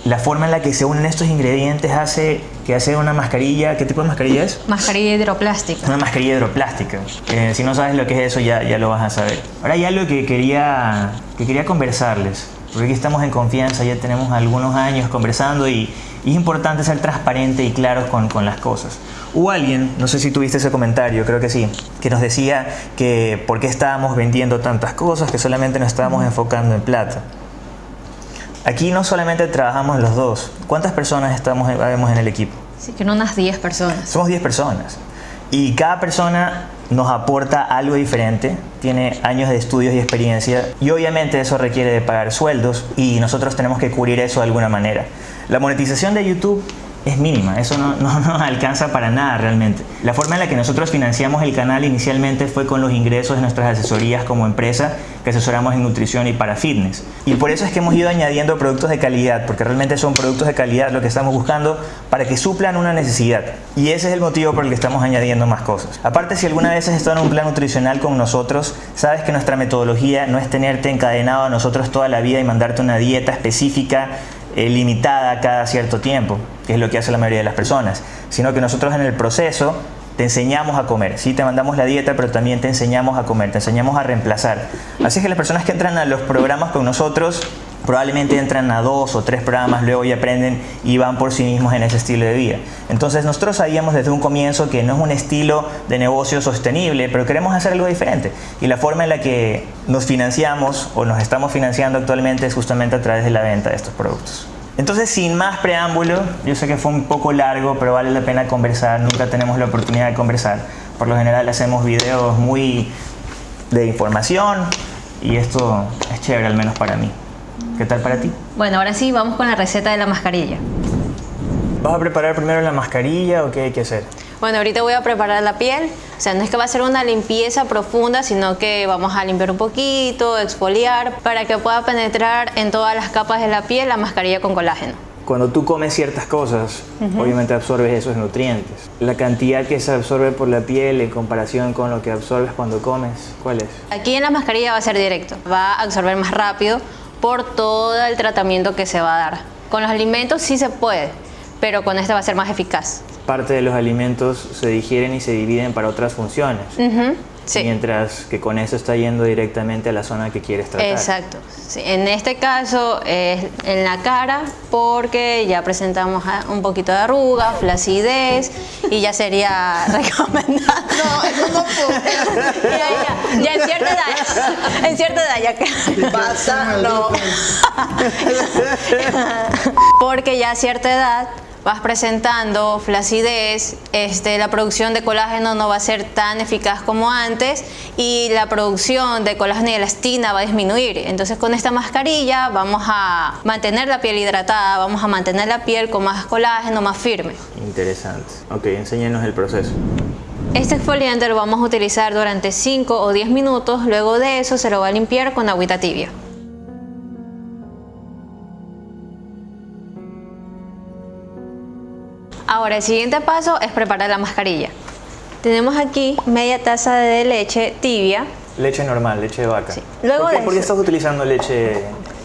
la forma en la que se unen estos ingredientes hace que hace una mascarilla, ¿qué tipo de mascarilla es? Mascarilla hidroplástica. Una mascarilla hidroplástica. Eh, si no sabes lo que es eso ya, ya lo vas a saber. Ahora hay algo que quería, que quería conversarles, porque aquí estamos en confianza, ya tenemos algunos años conversando y, y es importante ser transparente y claros con, con las cosas. Hubo alguien, no sé si tuviste ese comentario, creo que sí, que nos decía que por qué estábamos vendiendo tantas cosas, que solamente nos estábamos enfocando en plata. Aquí no solamente trabajamos los dos. ¿Cuántas personas estamos vemos en el equipo? Sí, que unas 10 personas. Somos 10 personas. Y cada persona nos aporta algo diferente, tiene años de estudios y experiencia y obviamente eso requiere de pagar sueldos y nosotros tenemos que cubrir eso de alguna manera. La monetización de YouTube es mínima, eso no, no, alcanza para nada realmente. La forma en la que nosotros financiamos el canal inicialmente fue con los ingresos de nuestras asesorías como empresa que asesoramos en nutrición y para fitness. Y por eso es que hemos ido añadiendo productos de calidad, porque realmente son productos de calidad lo que estamos buscando para que suplan una necesidad. Y ese es el motivo por el que estamos añadiendo más cosas. Aparte, si alguna vez has estado en un plan nutricional con nosotros, sabes que nuestra metodología no es tenerte encadenado a nosotros toda la vida y mandarte una dieta específica eh, limitada cada cierto tiempo, que es lo que hace la mayoría de las personas, sino que nosotros en el proceso te enseñamos a comer, sí te mandamos la dieta, pero también te enseñamos a comer, te enseñamos a reemplazar. Así es que las personas que entran a los programas con nosotros probablemente entran a dos o tres programas, luego ya aprenden y van por sí mismos en ese estilo de vida. Entonces nosotros sabíamos desde un comienzo que no es un estilo de negocio sostenible, pero queremos hacer algo diferente. Y la forma en la que nos financiamos o nos estamos financiando actualmente es justamente a través de la venta de estos productos. Entonces, sin más preámbulo, yo sé que fue un poco largo, pero vale la pena conversar, nunca tenemos la oportunidad de conversar. Por lo general hacemos videos muy de información y esto es chévere, al menos para mí. ¿Qué tal para ti? Bueno, ahora sí, vamos con la receta de la mascarilla. ¿Vas a preparar primero la mascarilla o qué hay que hacer? Bueno, ahorita voy a preparar la piel. O sea, no es que va a ser una limpieza profunda, sino que vamos a limpiar un poquito, exfoliar, para que pueda penetrar en todas las capas de la piel la mascarilla con colágeno. Cuando tú comes ciertas cosas, obviamente absorbes esos nutrientes. La cantidad que se absorbe por la piel en comparación con lo que absorbes cuando comes, ¿cuál es? Aquí en la mascarilla va a ser directo, va a absorber más rápido por todo el tratamiento que se va a dar. Con los alimentos sí se puede, pero con este va a ser más eficaz. Parte de los alimentos se digieren y se dividen para otras funciones. Sí. Mientras que con eso está yendo directamente a la zona que quieres tratar. Exacto. Sí, En este caso es en la cara porque ya presentamos un poquito de arruga, flacidez y ya sería recomendado. No, eso no puedo. ya, ya, ya en cierta edad, en cierta edad ya que Pasa, no. porque ya a cierta edad vas presentando flacidez, este, la producción de colágeno no va a ser tan eficaz como antes y la producción de colágeno y elastina va a disminuir. Entonces con esta mascarilla vamos a mantener la piel hidratada, vamos a mantener la piel con más colágeno, más firme. Interesante. Ok, enséñanos el proceso. Este exfoliante lo vamos a utilizar durante 5 o 10 minutos, luego de eso se lo va a limpiar con agüita tibia. Ahora el siguiente paso es preparar la mascarilla. Tenemos aquí media taza de leche tibia, Leche normal, leche de vaca. Sí. Luego ¿Por, qué, de por qué estás utilizando leche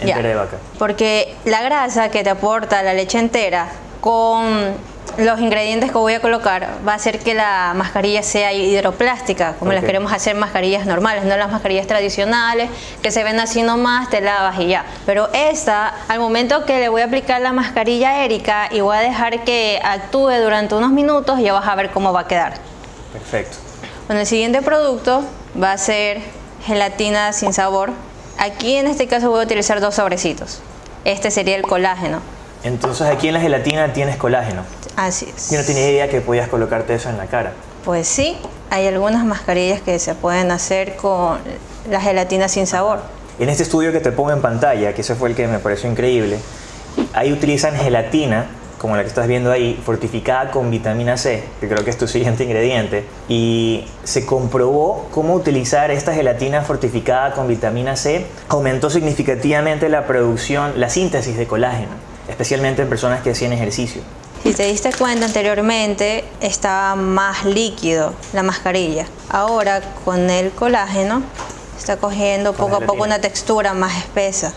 entera Ya. de vaca? porque la grasa que te aporta la leche entera con los ingredientes que voy a colocar va a hacer que la mascarilla sea hidroplástica, como las Ok. queremos hacer mascarillas normales, no las mascarillas tradicionales que se ven así nomás, te lavas y ya. Pero esta, al momento que le voy a aplicar la mascarilla a Erika y voy a dejar que actúe durante unos minutos, ya vas a ver cómo va a quedar. Perfecto. Bueno, el siguiente producto va a ser gelatina sin sabor. Aquí en este caso voy a utilizar dos sobrecitos. Este sería el colágeno. Entonces aquí en la gelatina tienes colágeno. Así es. Yo no tenía idea que podías colocarte eso en la cara. Pues sí, hay algunas mascarillas que se pueden hacer con la gelatina sin sabor. En este estudio que te pongo en pantalla, que ese fue el que me pareció increíble, ahí utilizan gelatina, como la que estás viendo ahí, fortificada con vitamina C, que creo que es tu siguiente ingrediente, y se comprobó cómo utilizar esta gelatina fortificada con vitamina C aumentó significativamente la producción, la síntesis de colágeno, especialmente en personas que hacían ejercicio. Si te diste cuenta anteriormente estaba más líquido la mascarilla. Ahora con el colágeno está cogiendo poco a poco una textura más espesa.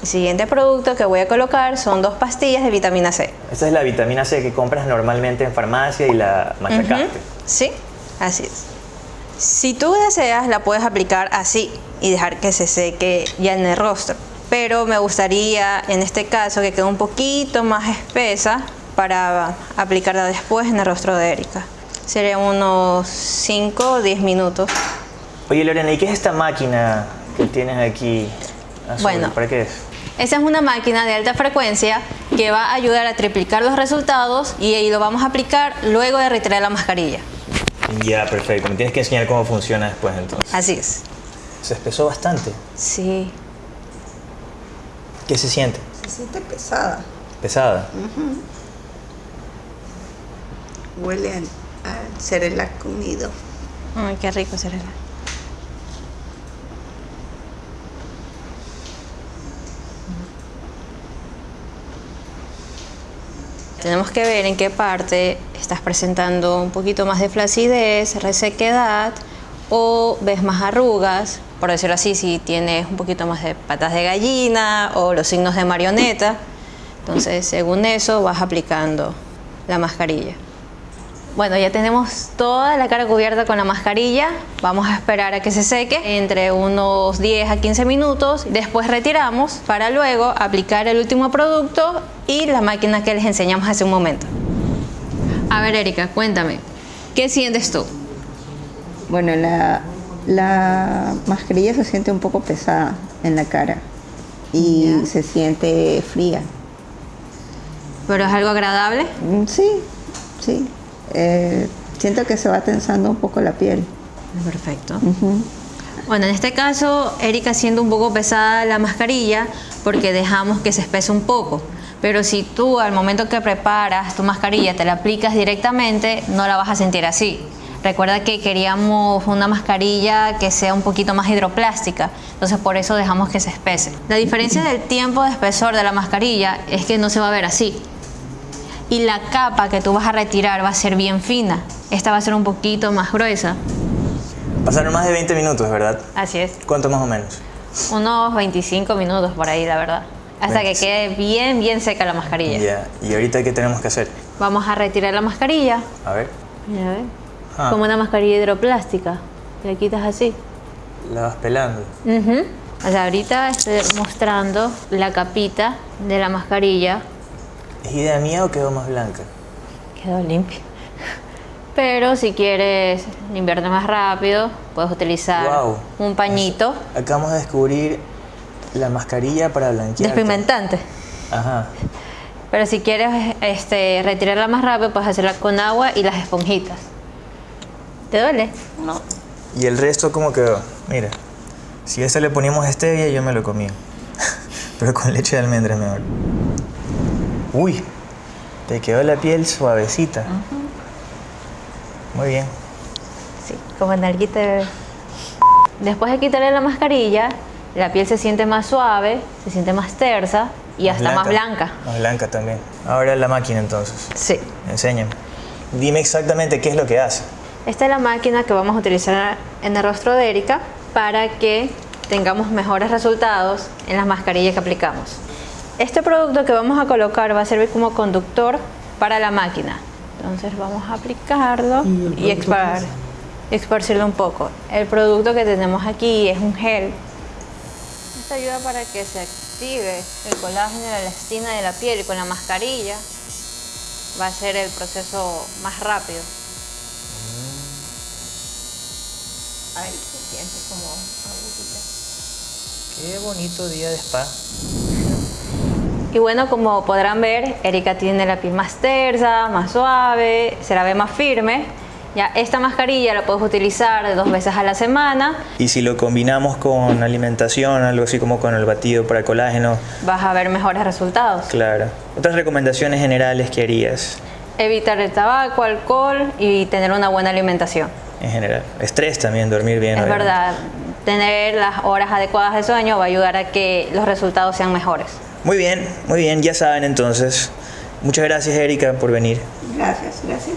El siguiente producto que voy a colocar son dos pastillas de vitamina C. Esta es la vitamina C que compras normalmente en farmacia y la machacaste. Ujú, Sí, así es. Si tú deseas, la puedes aplicar así y dejar que se seque ya en el rostro. Pero me gustaría, en este caso, que quede un poquito más espesa para aplicarla después en el rostro de Erika. Serían unos 5 o 10 minutos. Oye Lorena, ¿y qué es esta máquina que tienes aquí? azul? Bueno. ¿Para qué es? Esa es una máquina de alta frecuencia que va a ayudar a triplicar los resultados y ahí lo vamos a aplicar luego de retirar la mascarilla. Ya, perfecto. Me tienes que enseñar cómo funciona después entonces. Así es. Se espesó bastante. Sí. ¿Qué se siente? Se siente pesada. Pesada. Huele al, al comido. Ay, qué rico. Tenemos que ver en qué parte estás presentando un poquito más de flacidez, resequedad o ves más arrugas, por decirlo así, si tienes un poquito más de patas de gallina o los signos de marioneta. Entonces, según eso, vas aplicando la mascarilla. Bueno, ya tenemos toda la cara cubierta con la mascarilla. Vamos a esperar a que se seque entre unos 10 a 15 minutos. Después retiramos para luego aplicar el último producto y la máquina que les enseñamos hace un momento. A ver, Erika, cuéntame, ¿qué sientes tú? Bueno, la, la mascarilla se siente un poco pesada en la cara y se siente fría. ¿Pero es algo agradable? Mm, Sí, sí. Eh, siento que se va tensando un poco la piel. Perfecto. Bueno, en este caso, Erika siendo un poco pesada la mascarilla porque dejamos que se espese un poco. Pero si tú al momento que preparas tu mascarilla te la aplicas directamente, no la vas a sentir así. Recuerda que queríamos una mascarilla que sea un poquito más hidroplástica, entonces por eso dejamos que se espese. La diferencia del tiempo de espesor de la mascarilla es que no se va a ver así. Y la capa que tú vas a retirar va a ser bien fina. Esta va a ser un poquito más gruesa. Pasaron más de 20 minutos, ¿verdad? Así es. ¿Cuánto más o menos? Unos 25 minutos por ahí, la verdad. Hasta que 25. quede bien, bien seca la mascarilla. Ya. ¿Y ahorita qué tenemos que hacer? Vamos a retirar la mascarilla. A ver. Mira, ¿ves? Ah, Como una mascarilla hidroplástica. La quitas así. la vas pelando. Ujú. O sea, ahorita estoy mostrando la capita de la mascarilla. ¿Es idea mía o quedó más blanca? Quedó limpia. Pero si quieres limpiarte más rápido, puedes utilizar un pañito Acabamos de descubrir la mascarilla para blanquear. despigmentante. Ajá. Pero si quieres este, retirarla más rápido, puedes hacerla con agua y las esponjitas. ¿Te duele? No. ¿Y el resto cómo quedó? Mira, si a ese le poníamos stevia, yo me lo comía. Pero con leche de almendras mejor. Uy, te quedó la piel suavecita. Muy bien. Sí, como nalguita de. Después de quitarle la mascarilla, la piel se siente más suave, se siente más tersa y hasta más blanca. Más blanca también. Ahora la máquina entonces. Sí. Enséñame. Dime exactamente qué es lo que hace. Esta es la máquina que vamos a utilizar en el rostro de Erika para que tengamos mejores resultados en las mascarillas que aplicamos. Este producto que vamos a colocar va a servir como conductor para la máquina. Entonces vamos a aplicarlo y expar- esparcirlo un poco. El producto que tenemos aquí es un gel. Esto ayuda para que se active el colágeno y la elastina de la piel y con la mascarilla va a ser el proceso más rápido. Ahí se siente como agujita. Qué bonito día de spa. Y bueno, como podrán ver, Erika tiene la piel más tersa, más suave, se la ve más firme. Ya esta mascarilla la puedes utilizar dos veces a la semana. Y si lo combinamos con alimentación, algo así como con el batido para colágeno, Vas a ver mejores resultados. claro. Otras recomendaciones generales que harías Evitar el tabaco, alcohol y tener una buena alimentación. en general. Estrés también, dormir bien. Es obviamente. verdad, tener las horas adecuadas de sueño va a ayudar a que los resultados sean mejores. Muy bien, muy bien, ya saben entonces. Muchas gracias Erika por venir. Gracias, gracias.